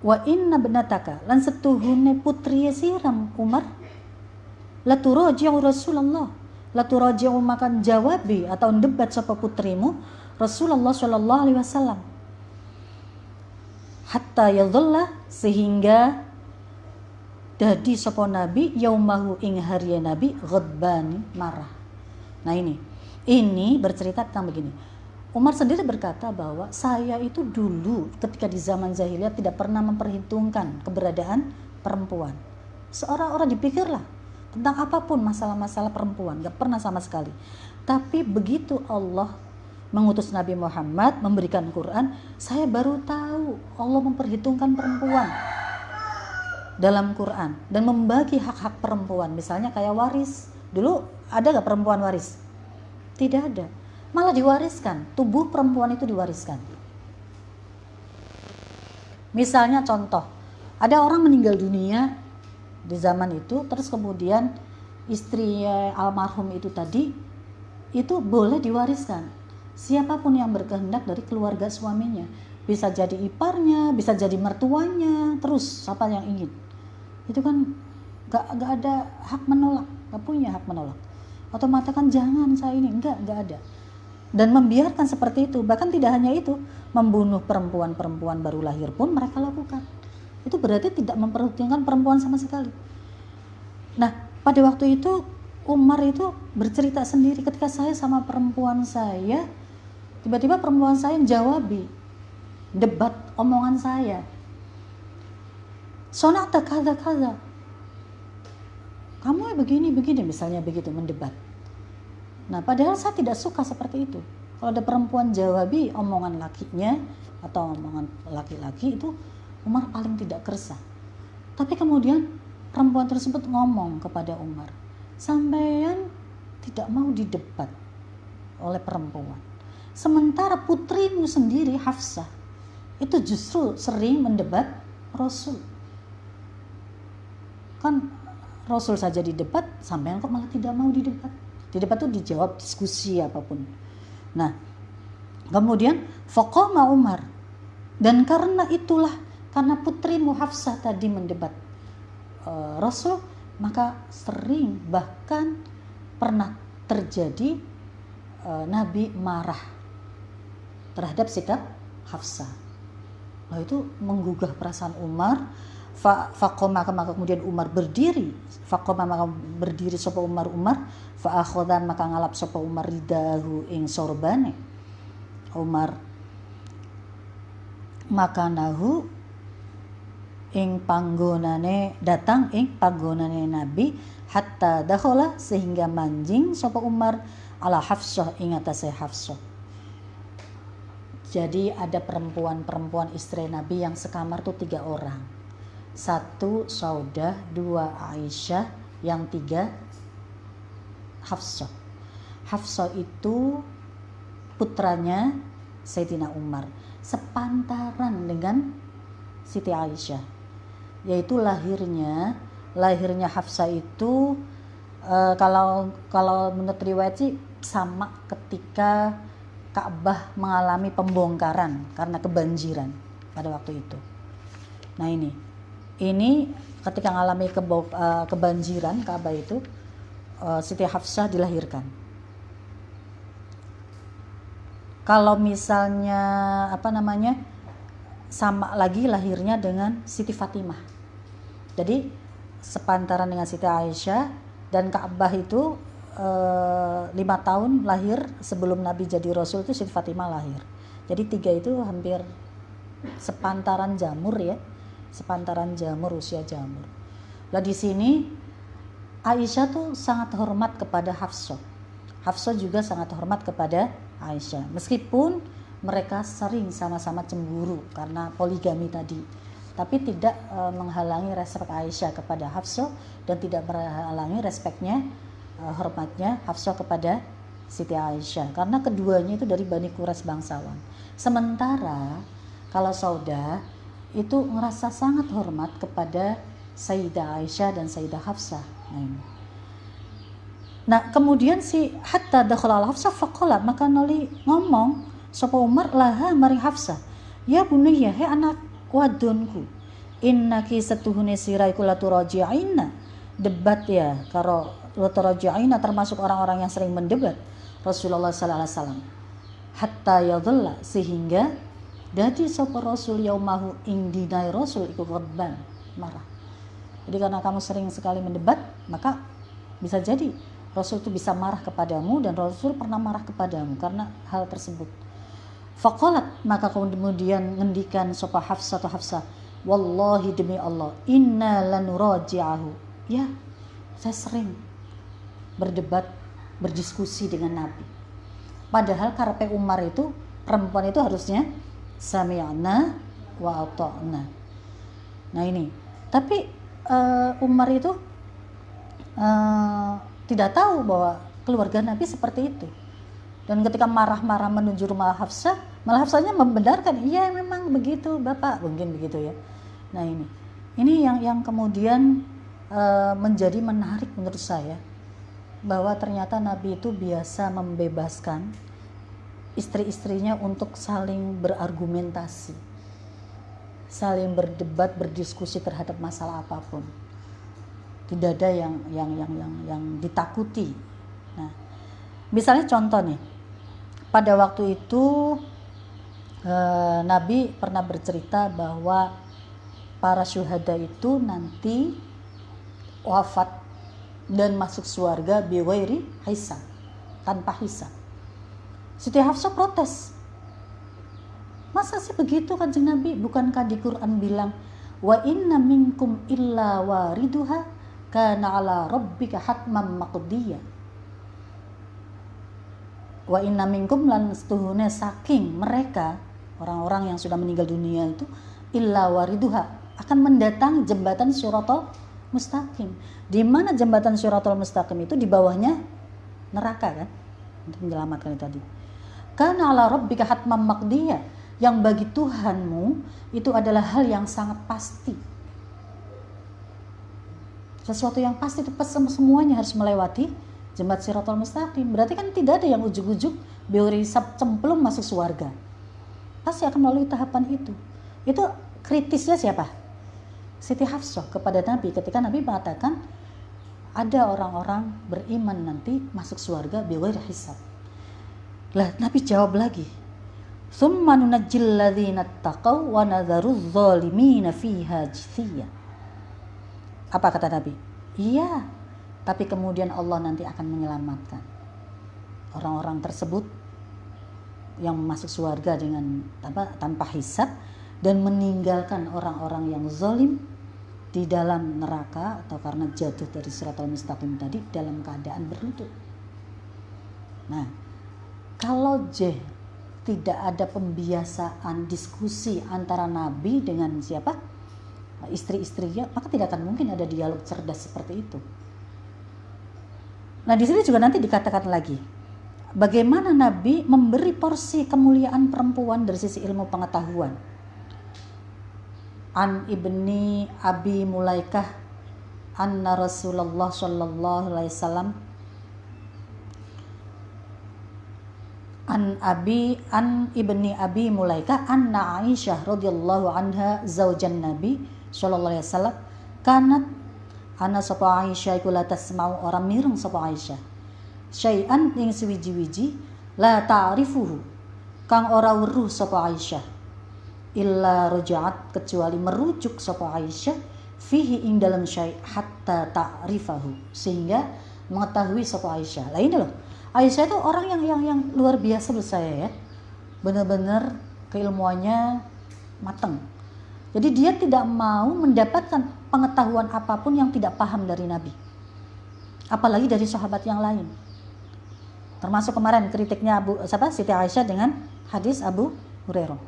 wa inna benataka lan setuhune putri siram Umar. La turaji'u Rasulullah. La turaji'u makan jawabi atau debat sapa putrimu Rasulullah Shallallahu alaihi wasallam. Hatta yadhalla sehingga dadi sapa nabi yaumahu ing hari nabi ghadban marah. Nah ini ini bercerita tentang begini Umar sendiri berkata bahwa saya itu dulu ketika di zaman jahiliyah tidak pernah memperhitungkan keberadaan perempuan. Seorang orang dipikirlah tentang apa pun masalah-masalah perempuan nggak pernah sama sekali. Tapi begitu Allah mengutus Nabi Muhammad memberikan Quran saya baru tahu Allah memperhitungkan perempuan dalam Quran dan membagi hak-hak perempuan. Misalnya kayak waris. Dulu ada gak perempuan waris? Tidak ada malah diwariskan. Tubuh perempuan itu diwariskan. Misalnya contoh ada orang meninggal dunia di zaman itu terus kemudian istri almarhum itu tadi itu boleh diwariskan. Siapa pun yang berkehendak dari keluarga suaminya. Bisa jadi iparnya bisa jadi mertuanya terus siapa yang ingin. Itu kan gak, gak ada hak menolak gak punya hak menolak. Atau mengatakan jangan saya ini. Enggak enggak ada dan membiarkan seperti itu bahkan tidak hanya itu membunuh perempuan-perempuan baru lahir pun mereka lakukan itu berarti tidak memperhitungkan perempuan sama sekali nah pada waktu itu Umar itu bercerita sendiri ketika saya sama perempuan saya Tiba-tiba perempuan saya jawabi debat omongan saya. Sonata kada kada. Kamu begini begini misalnya begitu mendebat. Nah padahal saya tidak suka seperti itu. Kalau ada perempuan jawabi omongan lakinya atau omongan laki-laki itu Umar paling tidak kersah. Tapi kemudian perempuan tersebut ngomong kepada Umar, sampean tidak mau didebat oleh perempuan. Sementara putrimu sendiri Hafsah itu justru sering mendebat Rasul. Kan Rasul saja didebat, sampai kok malah tidak mau didebat. Di debat itu dijawab diskusi apa pun. Nah, kemudian Faqama Umar. Dan karena itulah, karena putrimu Hafsah tadi mendebat uh, Rasul, maka sering bahkan pernah terjadi uh, Nabi marah terhadap sikap Hafsah. Nah itu menggugah perasaan Umar. Fakoma maka kemudian Umar berdiri. Fakoma maka berdiri sopa Umar Umar. Fa'akhodan maka ngalap sopa Umar ridahu ing sorbane. Umar makanahu ing panggonane datang ing panggonane Nabi hatta dahola sehingga manjing sopa Umar ala Hafsah ing atase Hafsah jadi ada perempuan-perempuan istri Nabi yang sekamar tuh tiga orang. Satu Saudah, dua Aisyah, yang tiga Hafsah. Hafsah itu putranya Sayyidina Umar. Sepantaran dengan Siti Aisyah. Yaitu lahirnya, lahirnya Hafsah itu uh, kalau kalau menurut riwayat sih sama ketika Ka'bah mengalami pembongkaran karena kebanjiran pada waktu itu. Nah ini, ini ketika mengalami eh, kebanjiran Ka'bah itu, eh, Siti Hafsah dilahirkan. Kalau misalnya apa namanya sama lagi lahirnya dengan Siti Fatimah. Jadi sepantaran dengan Siti Aisyah dan Ka'bah itu Eh, lima tahun lahir sebelum Nabi jadi Rasul itu Siti Fatimah lahir. Jadi tiga itu hampir sepantaran jamur ya, sepantaran jamur usia jamur. Lah di sini Aisyah tuh sangat hormat kepada Hafsah. Hafsah juga sangat hormat kepada Aisyah. Meskipun mereka sering sama-sama cemburu karena poligami tadi. Tapi tidak e, menghalangi respek Aisyah kepada Hafsah dan tidak menghalangi respeknya uh, hormatnya Hafsah kepada Siti Aisyah karena keduanya itu dari Bani Quraisy bangsawan. Sementara kalau Sauda itu ngerasa sangat hormat kepada Sayyidah Aisyah dan Sayyidah Hafsah. Nah, kemudian si hatta dakhala Hafsah faqala maka noli ngomong sapa Umar laha mari Hafsah. Ya bunayya he anak wadonku. Innaki setuhune sirai kula turaji'ina. Debat ya karo watarajaina termasuk orang-orang yang sering mendebat Rasulullah sallallahu alaihi wasallam hatta yadhalla sehingga dadi sapa rasul yaumahu ing dinai rasul iku ghadban marah. Jadi karena kamu sering sekali mendebat maka bisa jadi rasul itu bisa marah kepadamu dan rasul pernah marah kepadamu karena hal tersebut. Fakolat maka kemudian ngendikan sopa Hafsah atau Hafsah Wallahi demi Allah Inna lanuraji'ahu. Ya saya sering berdebat, berdiskusi dengan Nabi. Padahal karpe Umar itu perempuan itu harusnya sami'na wa ata'na. Nah ini, tapi uh, Umar itu uh, tidak tahu bahwa keluarga Nabi seperti itu. Dan ketika marah-marah menuju rumah Hafsah, malah Hafsahnya membenarkan, iya memang begitu Bapak, mungkin begitu ya. Nah ini, ini yang yang kemudian uh, menjadi menarik menurut saya bahwa ternyata Nabi itu biasa membebaskan istri-istrinya untuk saling berargumentasi, saling berdebat, berdiskusi terhadap masalah apa pun. Tidak ada yang yang yang yang yang ditakuti. Nah, misalnya contoh nih, pada waktu itu eh, Nabi pernah bercerita bahwa para syuhada itu nanti wafat dan masuk surga biwairi hisab tanpa hisab. Siti Hafsah protes. Masa sih begitu kan Nabi? Bukankah di Quran bilang wa inna minkum illa wariduha kana ala rabbika hatman maqdiya wa inna minkum lan setuhune saking mereka orang-orang yang sudah meninggal dunia itu illa wariduha akan mendatangi jembatan Syuratul Mustaqim. Di mana jembatan Syuratul Mustaqim itu di bawahnya neraka kan? Untuk menyelamatkan itu tadi. Karena ala rabbika hatman maqdiya yang bagi Tuhanmu itu adalah hal yang sangat pasti. Sesuatu yang pasti itu semuanya harus melewati jembat siratul mustaqim. Berarti kan tidak ada yang ujuk-ujuk biorisap cemplung masuk surga. Pasti akan melalui tahapan itu. Itu kritisnya siapa? Siti Hafsah kepada Nabi ketika Nabi mengatakan ada orang-orang beriman nanti masuk surga biwir hisab. Lah Nabi jawab lagi. Summa nunajjil ladzina taqaw wa. Apa kata Nabi? Iya, tapi kemudian Allah nanti akan menyelamatkan orang-orang tersebut yang masuk surga dengan tanpa, tanpa hisab dan meninggalkan orang-orang yang zalim di dalam neraka atau karena jatuh dari siratul mustaqim tadi dalam keadaan berlutut. Nah, kalau J tidak ada pembiasaan diskusi antara nabi dengan siapa? istri-istrinya, maka tidak akan mungkin ada dialog cerdas seperti itu. Nah, di sini juga nanti dikatakan lagi bagaimana Nabi memberi porsi kemuliaan perempuan dari sisi ilmu pengetahuan. An ibni Abi Mulaikah anna Rasulullah sallallahu alaihi wasallam an Abi an ibni Abi Mulaikah anna Aisyah radhiyallahu anha zaujan Nabi sallallahu alaihi wasallam kanat ana sapa Aisyah iku la tasma'u orang mireng sapa Aisyah syai'an ing suwiji-wiji la ta'rifuhu kang ora weruh sapa Aisyah illa ruja'at kecuali merujuk sapa Aisyah fihi ing dalam syai' hatta ta'rifahu sehingga mengetahui sapa Aisyah. Lah ini loh. Aisyah itu orang yang yang yang luar biasa menurut saya ya. Benar-benar keilmuannya mateng. Jadi dia tidak mau mendapatkan pengetahuan apa pun yang tidak paham dari Nabi. Apalagi dari sahabat yang lain. Termasuk kemarin kritiknya Abu siapa Siti Aisyah dengan hadis Abu Hurairah.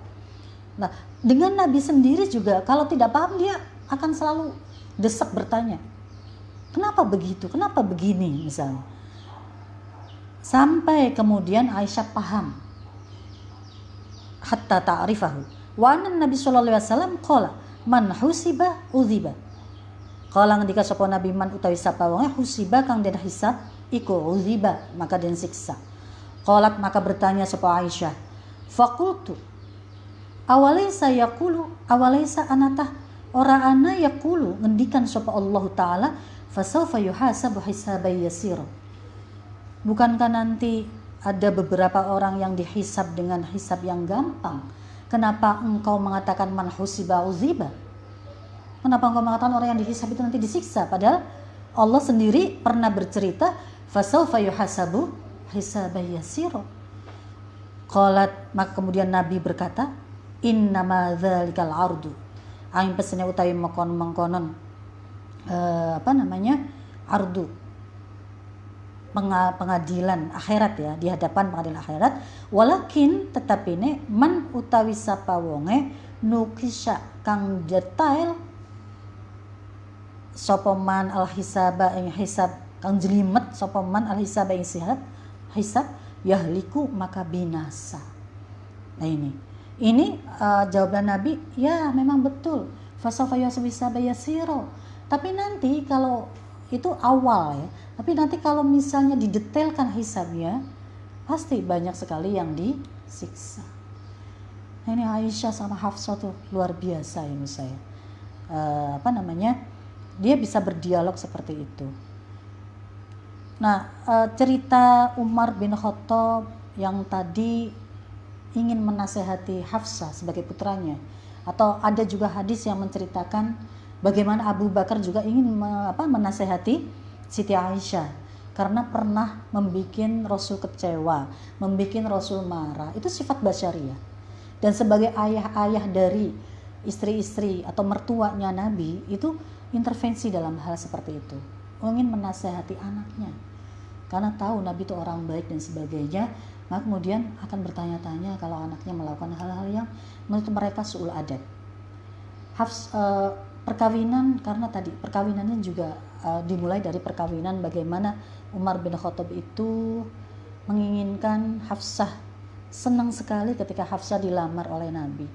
Nah, dengan Nabi sendiri juga kalau tidak paham dia akan selalu desak bertanya. Kenapa begitu? Kenapa begini misalnya? Sampai kemudian Aisyah paham. Hatta ta'rifahu. Wa Nabi sallallahu alaihi wasallam qala man husiba udhiba Kala ngendika sapa Nabi man utawi sapa wong husiba kang den hisab iku uziba maka den siksa. Qalat maka bertanya sapa Aisyah. Fakultu awalaisa yaqulu awalaisa anatah ora ana yaqulu ngendikan sapa Allah taala fasawfa yuhasabu hisaban yasira. Bukankah nanti ada beberapa orang yang dihisab dengan hisab yang gampang? Kenapa engkau mengatakan man husiba uziba? Kenapa engkau mengatakan orang yang dihisab itu nanti disiksa? Padahal Allah sendiri pernah bercerita, fasaufa yuhasabu hisaban yasira. Qalat maka kemudian Nabi berkata, innama dzalikal ardu. Aing pesennya utawi mengkon mengkonon uh, apa namanya? ardu pengadilan akhirat ya di hadapan pengadilan akhirat. Walakin tetapi ini man utawi sapa wonge nukisha kang detail sopoman al hisaba ing hisab kang jelimet sopoman al hisaba ing sihat hisab yahliku maka binasa. Nah ini. Ini uh, jawaban Nabi ya memang betul. Fasofa bayasiro tapi nanti kalau itu awal ya tapi nanti kalau misalnya didetailkan hisabnya pasti banyak sekali yang disiksa. Nah, ini Aisyah sama Hafsah tuh luar biasa ya saya. Uh, apa namanya? Dia bisa berdialog seperti itu. Nah uh, cerita Umar bin Khattab yang tadi ingin menasehati Hafsah sebagai putranya. Atau ada juga hadis yang menceritakan Bagaimana Abu Bakar juga ingin apa, menasehati Siti Aisyah karena pernah membuat Rasul kecewa, membuat Rasul marah. Itu sifat basyariah. Dan sebagai ayah-ayah dari istri-istri atau mertuanya Nabi itu intervensi dalam hal seperti itu. Ingin menasehati anaknya. Karena tahu Nabi itu orang baik dan sebagainya, maka kemudian akan bertanya-tanya kalau anaknya melakukan hal-hal yang menurut mereka suul adat. Hafs, uh, perkawinan karena tadi perkawinannya juga uh, dimulai dari perkawinan bagaimana Umar bin Khattab itu menginginkan Hafsah senang sekali ketika Hafsah dilamar oleh Nabi.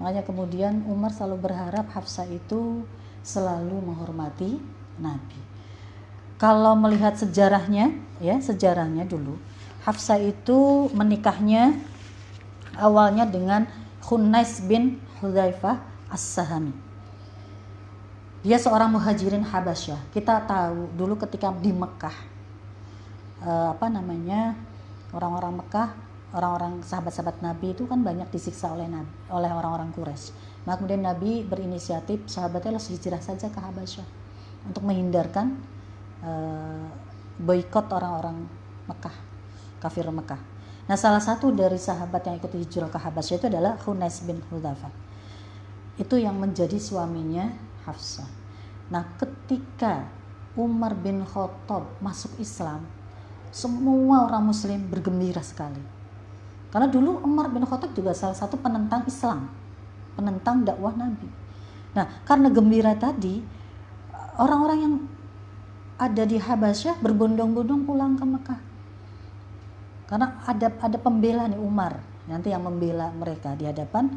Makanya kemudian Umar selalu berharap Hafsah itu selalu menghormati Nabi. Kalau melihat sejarahnya ya sejarahnya dulu Hafsah itu menikahnya awalnya dengan Khunais bin Hudzaifah As-Sahami dia seorang muhajirin Habasyah. Kita tahu dulu ketika di Mekah, uh, apa namanya orang-orang Mekah, orang-orang sahabat-sahabat Nabi itu kan banyak disiksa oleh Nabi, oleh orang-orang Quraisy. Maka kemudian Nabi berinisiatif sahabatnya harus hijrah saja ke Habasyah untuk menghindarkan uh, boykot orang-orang Mekah, kafir Mekah. Nah, salah satu dari sahabat yang ikut hijrah ke Habasyah itu adalah Hunais bin Hudzafa. Itu yang menjadi suaminya Hafsah. Nah, ketika Umar bin Khattab masuk Islam, semua orang muslim bergembira sekali. Karena dulu Umar bin Khattab juga salah satu penentang Islam, penentang dakwah Nabi. Nah, karena gembira tadi, orang-orang yang ada di Habasyah berbondong-bondong pulang ke Mekah. Karena ada ada pembela nih Umar, nanti yang membela mereka di hadapan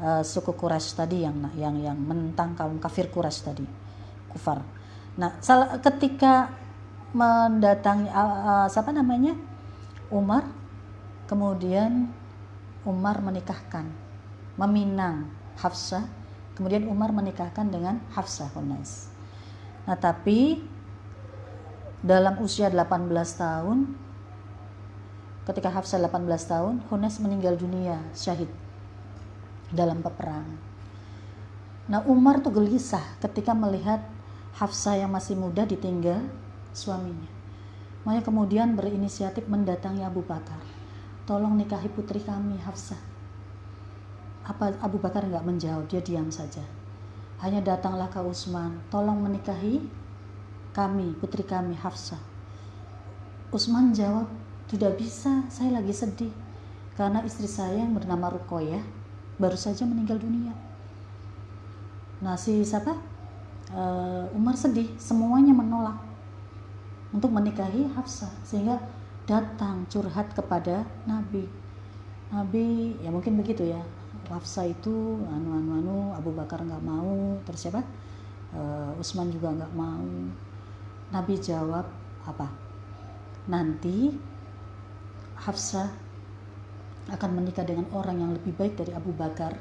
uh, suku Quraisy tadi yang yang yang menentang kaum kafir Quraisy tadi kufar. Nah, salah, ketika mendatangi uh, uh, siapa namanya Umar, kemudian Umar menikahkan, meminang Hafsah, kemudian Umar menikahkan dengan Hafsah Hunais. Nah, tapi dalam usia 18 tahun ketika Hafsah 18 tahun, Hunais meninggal dunia syahid dalam peperangan. Nah Umar tuh gelisah ketika melihat Hafsah yang masih muda ditinggal suaminya. Makanya kemudian berinisiatif mendatangi Abu Bakar. Tolong nikahi putri kami Hafsah. Apa Abu Bakar nggak menjawab, dia diam saja. Hanya datanglah ke Utsman, tolong menikahi kami, putri kami Hafsah. Utsman jawab, tidak bisa, saya lagi sedih. Karena istri saya yang bernama Rukoyah baru saja meninggal dunia. Nah si siapa? Uh, Umar sedih, semuanya menolak untuk menikahi Hafsah sehingga datang curhat kepada Nabi. Nabi ya mungkin begitu ya. Hafsah itu anu anu anu Abu Bakar nggak mau terus siapa? Uh, Utsman juga nggak mau. Nabi jawab apa? Nanti Hafsah akan menikah dengan orang yang lebih baik dari Abu Bakar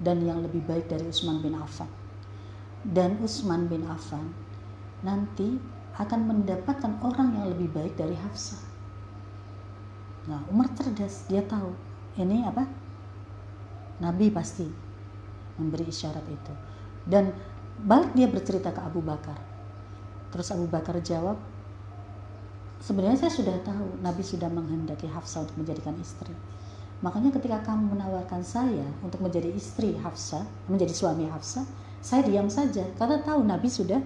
dan yang lebih baik dari Utsman bin Affan. Dan Utsman bin Affan nanti akan mendapatkan orang yang lebih baik dari Hafsah. Nah, Umar cerdas, dia tahu ini apa? Nabi pasti memberi isyarat itu. Dan balik dia bercerita ke Abu Bakar. Terus Abu Bakar jawab, sebenarnya saya sudah tahu Nabi sudah menghendaki Hafsah untuk menjadikan istri Makanya ketika kamu menawarkan saya untuk menjadi istri Hafsah, menjadi suami Hafsah, saya diam saja karena tahu Nabi sudah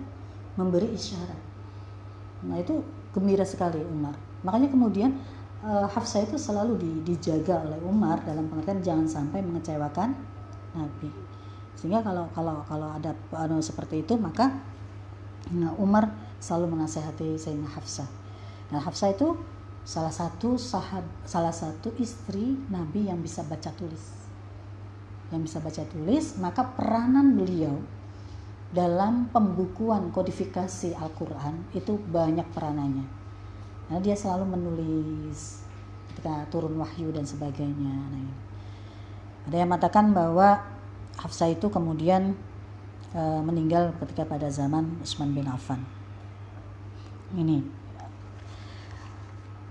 memberi isyarat. Nah itu gembira sekali Umar. Makanya kemudian uh, Hafsah itu selalu di, dijaga oleh Umar dalam pengertian jangan sampai mengecewakan Nabi. Sehingga kalau kalau kalau ada anu seperti itu maka nah, Umar selalu menasehati Sayyidina Hafsah. Nah Hafsah itu salah satu sahab salah satu istri Nabi yang bisa baca tulis yang bisa baca tulis, maka peranan beliau dalam pembukuan kodifikasi Al-Quran itu banyak peranannya. Nah, dia selalu menulis ketika turun wahyu dan sebagainya. Nah, ada yang mengatakan bahwa Hafsah itu kemudian e, meninggal ketika pada zaman Utsman bin Affan. Ini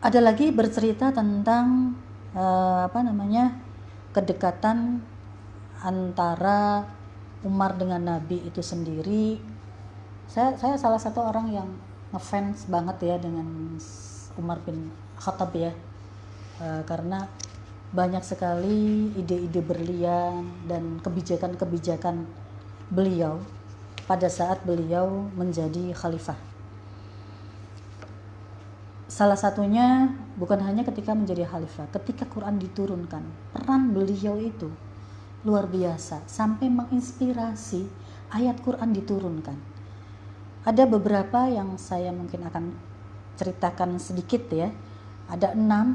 ada lagi bercerita tentang e, apa namanya kedekatan antara Umar dengan Nabi itu sendiri saya saya salah satu orang yang ngefans banget ya dengan Umar bin Khattab ya e, karena banyak sekali ide-ide berlian dan kebijakan-kebijakan beliau pada saat beliau menjadi khalifah. Salah satunya bukan hanya ketika menjadi khalifah, ketika Quran diturunkan, peran beliau itu luar biasa sampai menginspirasi ayat Quran diturunkan. Ada beberapa yang saya mungkin akan ceritakan sedikit ya. Ada enam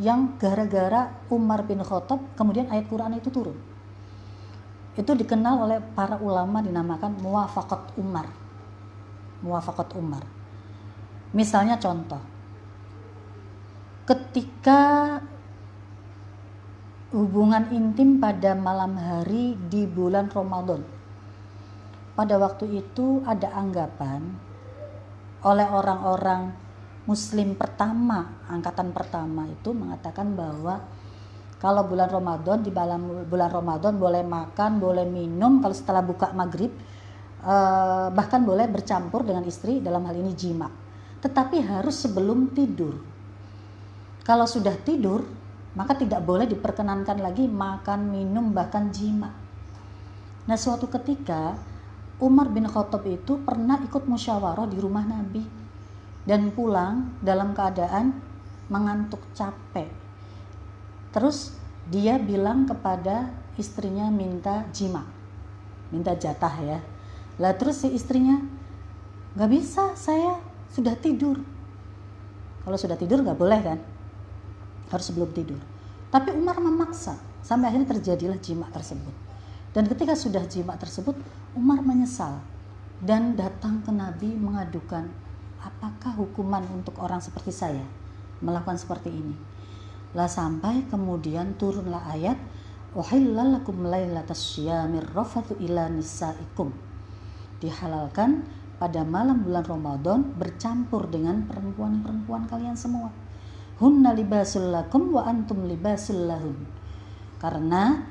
yang gara-gara Umar bin Khattab kemudian ayat Quran itu turun. Itu dikenal oleh para ulama dinamakan muwafaqat Umar. Muwafaqat Umar. Misalnya contoh. Ketika hubungan intim pada malam hari di bulan Ramadan. Pada waktu itu ada anggapan oleh orang-orang muslim pertama, angkatan pertama itu mengatakan bahwa kalau bulan Ramadan di dalam bulan Ramadan boleh makan, boleh minum kalau setelah buka maghrib eh, bahkan boleh bercampur dengan istri dalam hal ini jima. Tetapi harus sebelum tidur. Kalau sudah tidur maka tidak boleh diperkenankan lagi makan, minum, bahkan jima. Nah, suatu ketika Umar bin Khattab itu pernah ikut musyawarah di rumah Nabi dan pulang dalam keadaan mengantuk capek. Terus dia bilang kepada istrinya minta jima, minta jatah ya. Lah terus si istrinya nggak bisa, saya sudah tidur. Kalau sudah tidur nggak boleh kan? harus sebelum tidur. Tapi Umar memaksa sampai akhirnya terjadilah jima tersebut. Dan ketika sudah jima tersebut, Umar menyesal dan datang ke Nabi mengadukan apakah hukuman untuk orang seperti saya melakukan seperti ini. Lah sampai kemudian turunlah ayat uhillalakum lailatas syamir rafatu ila nisaikum. Dihalalkan pada malam bulan Ramadan bercampur dengan perempuan-perempuan kalian semua. Hunna libasul lakum wa antum libasul lahun karena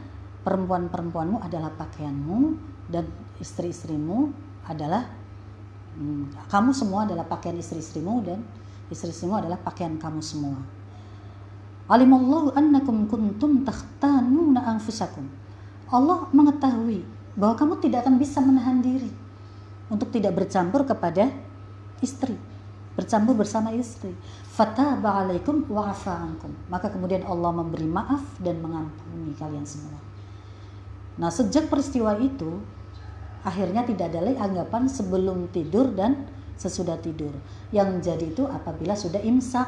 perempuan-perempuanmu adalah pakaianmu dan istri-istrimu adalah hmm, kamu semua adalah pakaian istri-istrimu dan istri-istrimu adalah pakaian kamu semua. Alimallahu annakum kuntum takhtanuna anfusakum. Allah mengetahui bahwa kamu tidak akan bisa menahan diri untuk tidak bercampur kepada istri bercampur bersama istri. Fataba alaikum. Maka kemudian Allah memberi maaf dan mengampuni kalian semua. Nah, sejak peristiwa itu akhirnya tidak ada lagi anggapan sebelum tidur dan sesudah tidur. Yang jadi itu apabila sudah imsak.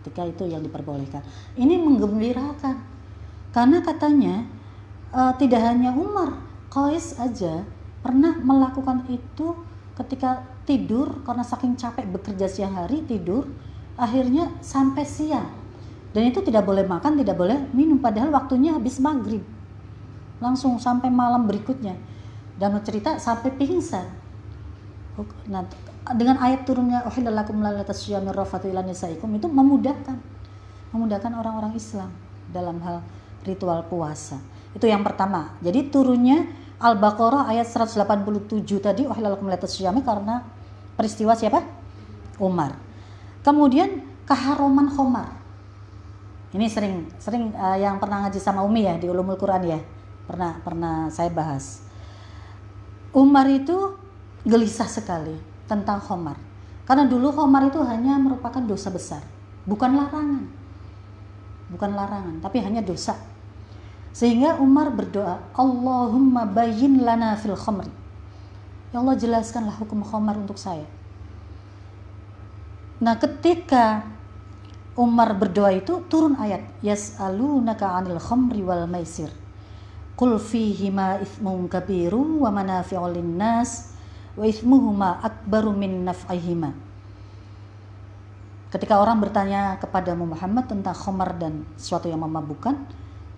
Ketika itu yang diperbolehkan. Ini menggembirakan. Karena katanya uh, tidak hanya Umar, Qais aja pernah melakukan itu ketika tidur karena saking capek bekerja siang hari tidur akhirnya sampai siang. Dan itu tidak boleh makan tidak boleh minum padahal waktunya habis maghrib. Langsung sampai malam berikutnya. Dan cerita sampai pingsan. Nah, dengan ayat turunnya uhillalakum nisaikum itu memudahkan. Memudahkan orang-orang Islam dalam hal ritual puasa. Itu yang pertama. Jadi turunnya Al-Baqarah ayat 187 tadi uhillalakum lalatasyami karena peristiwa siapa? Umar. Kemudian keharuman Khomar. Ini sering sering uh, yang pernah ngaji sama Umi ya di Ulumul Quran ya. Pernah pernah saya bahas. Umar itu gelisah sekali tentang Khomar. Karena dulu Khomar itu hanya merupakan dosa besar, bukan larangan. Bukan larangan, tapi hanya dosa. Sehingga Umar berdoa, Allahumma bayin lana fil khomri. Ya Allah jelaskanlah hukum khomar untuk saya. Nah ketika Umar berdoa itu turun ayat yas'alunaka 'anil khamri wal maisir qul fihima ithmun kabirun wa manafi'u linnas wa ithmuhuma akbaru min naf'ihima Ketika orang bertanya kepadamu Muhammad tentang khamar dan sesuatu yang memabukkan,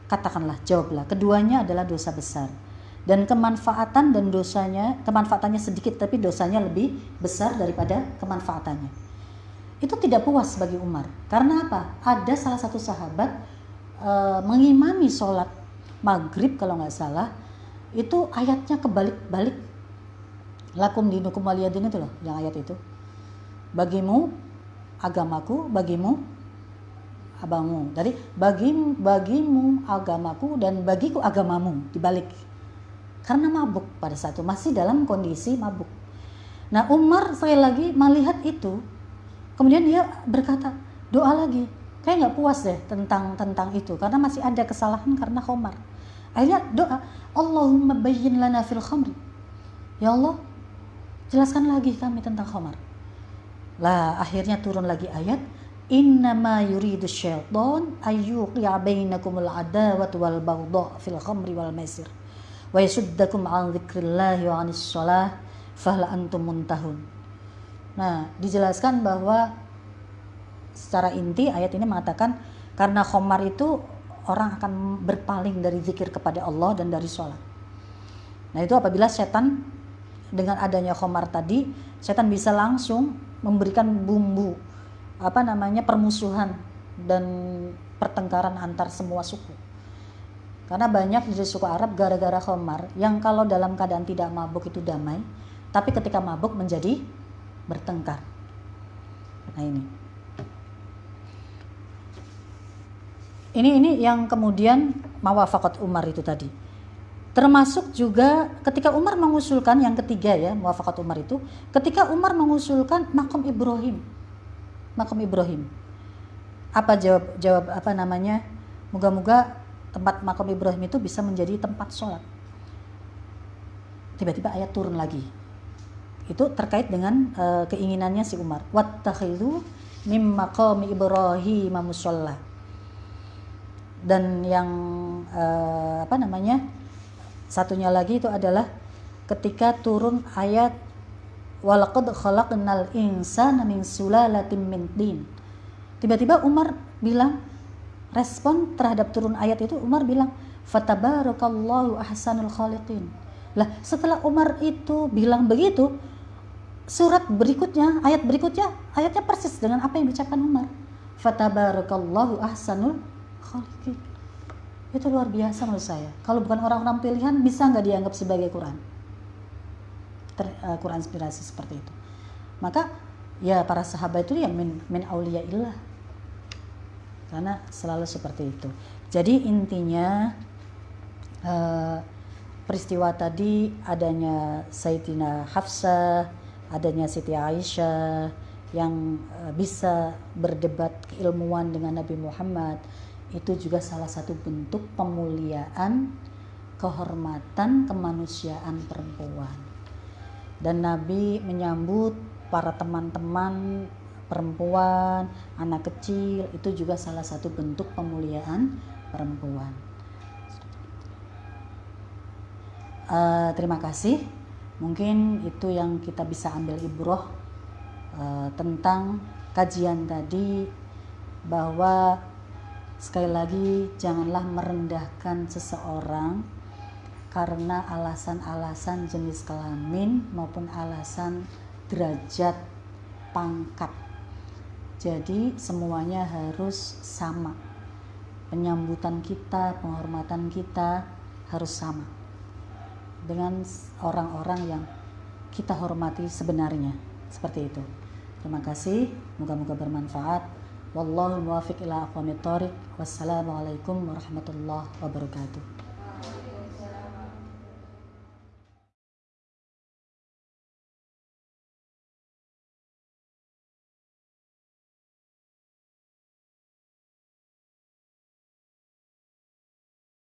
katakanlah, jawablah. Keduanya adalah dosa besar. Dan kemanfaatan dan dosanya, kemanfaatannya sedikit tapi dosanya lebih besar daripada kemanfaatannya itu tidak puas bagi Umar. Karena apa? Ada salah satu sahabat e, mengimami sholat maghrib kalau nggak salah, itu ayatnya kebalik-balik. Lakum dinukum waliyadin itu loh, yang ayat itu. Bagimu agamaku, bagimu abangmu. Jadi bagi bagimu agamaku dan bagiku agamamu dibalik. Karena mabuk pada saat itu masih dalam kondisi mabuk. Nah Umar sekali lagi melihat itu Kemudian dia berkata, doa lagi. Kayak nggak puas deh tentang tentang itu karena masih ada kesalahan karena Khomar. Akhirnya doa, Allahumma bayyin lana fil khamri. Ya Allah, jelaskan lagi kami tentang Khomar. Lah akhirnya turun lagi ayat, Innama yuridu syaitan ayyuqi'a bainakumul adawat wal baghdha fil khamri wal maisir wa yasuddakum an dzikrillahi wa 'anis shalah fahla antum muntahun. Nah, dijelaskan bahwa secara inti ayat ini mengatakan karena khomar itu orang akan berpaling dari zikir kepada Allah dan dari sholat. Nah itu apabila setan dengan adanya khomar tadi, setan bisa langsung memberikan bumbu apa namanya permusuhan dan pertengkaran antar semua suku. Karena banyak di suku Arab gara-gara khomar yang kalau dalam keadaan tidak mabuk itu damai, tapi ketika mabuk menjadi bertengkar. Nah ini. Ini ini yang kemudian mawafakat Umar itu tadi. Termasuk juga ketika Umar mengusulkan yang ketiga ya, mawafakat Umar itu, ketika Umar mengusulkan makom Ibrahim. Makom Ibrahim. Apa jawab jawab apa namanya? Moga-moga tempat makom Ibrahim itu bisa menjadi tempat sholat. Tiba-tiba ayat turun lagi itu terkait dengan uh, keinginannya si Umar wattakhidhu mim maqami Ibrahim musalla dan yang uh, apa namanya satunya lagi itu adalah ketika turun ayat walaqad khalaqnal insana min sulalatin min tin tiba-tiba Umar bilang respon terhadap turun ayat itu Umar bilang fatabarakallahu ahsanul khaliqin lah setelah Umar itu bilang begitu surat berikutnya, ayat berikutnya, ayatnya persis dengan apa yang diucapkan Umar. Fatabarakallahu ahsanul khaliqin. Itu luar biasa menurut saya. Kalau bukan orang-orang pilihan, bisa nggak dianggap sebagai Quran? Ter, uh, Quran inspirasi seperti itu. Maka ya para sahabat itu ya min, min illah. Karena selalu seperti itu. Jadi intinya uh, peristiwa tadi adanya Sayyidina Hafsah adanya Siti Aisyah yang eh, bisa berdebat keilmuan dengan Nabi Muhammad itu juga salah satu bentuk pemuliaan kehormatan kemanusiaan perempuan dan Nabi menyambut para teman-teman perempuan anak kecil. Itu juga salah satu bentuk pemuliaan perempuan. Uh, terima kasih. Mungkin itu yang kita bisa ambil ibroh uh, tentang kajian tadi bahwa sekali lagi janganlah merendahkan seseorang karena alasan-alasan jenis kelamin maupun alasan derajat pangkat. Jadi semuanya harus sama. Penyambutan kita, penghormatan kita harus sama dengan orang-orang yang kita hormati sebenarnya. Seperti itu. Terima kasih. Moga-moga bermanfaat. Wallahu muwafiq ila aqwamit thoriq. Wassalamualaikum warahmatullahi wabarakatuh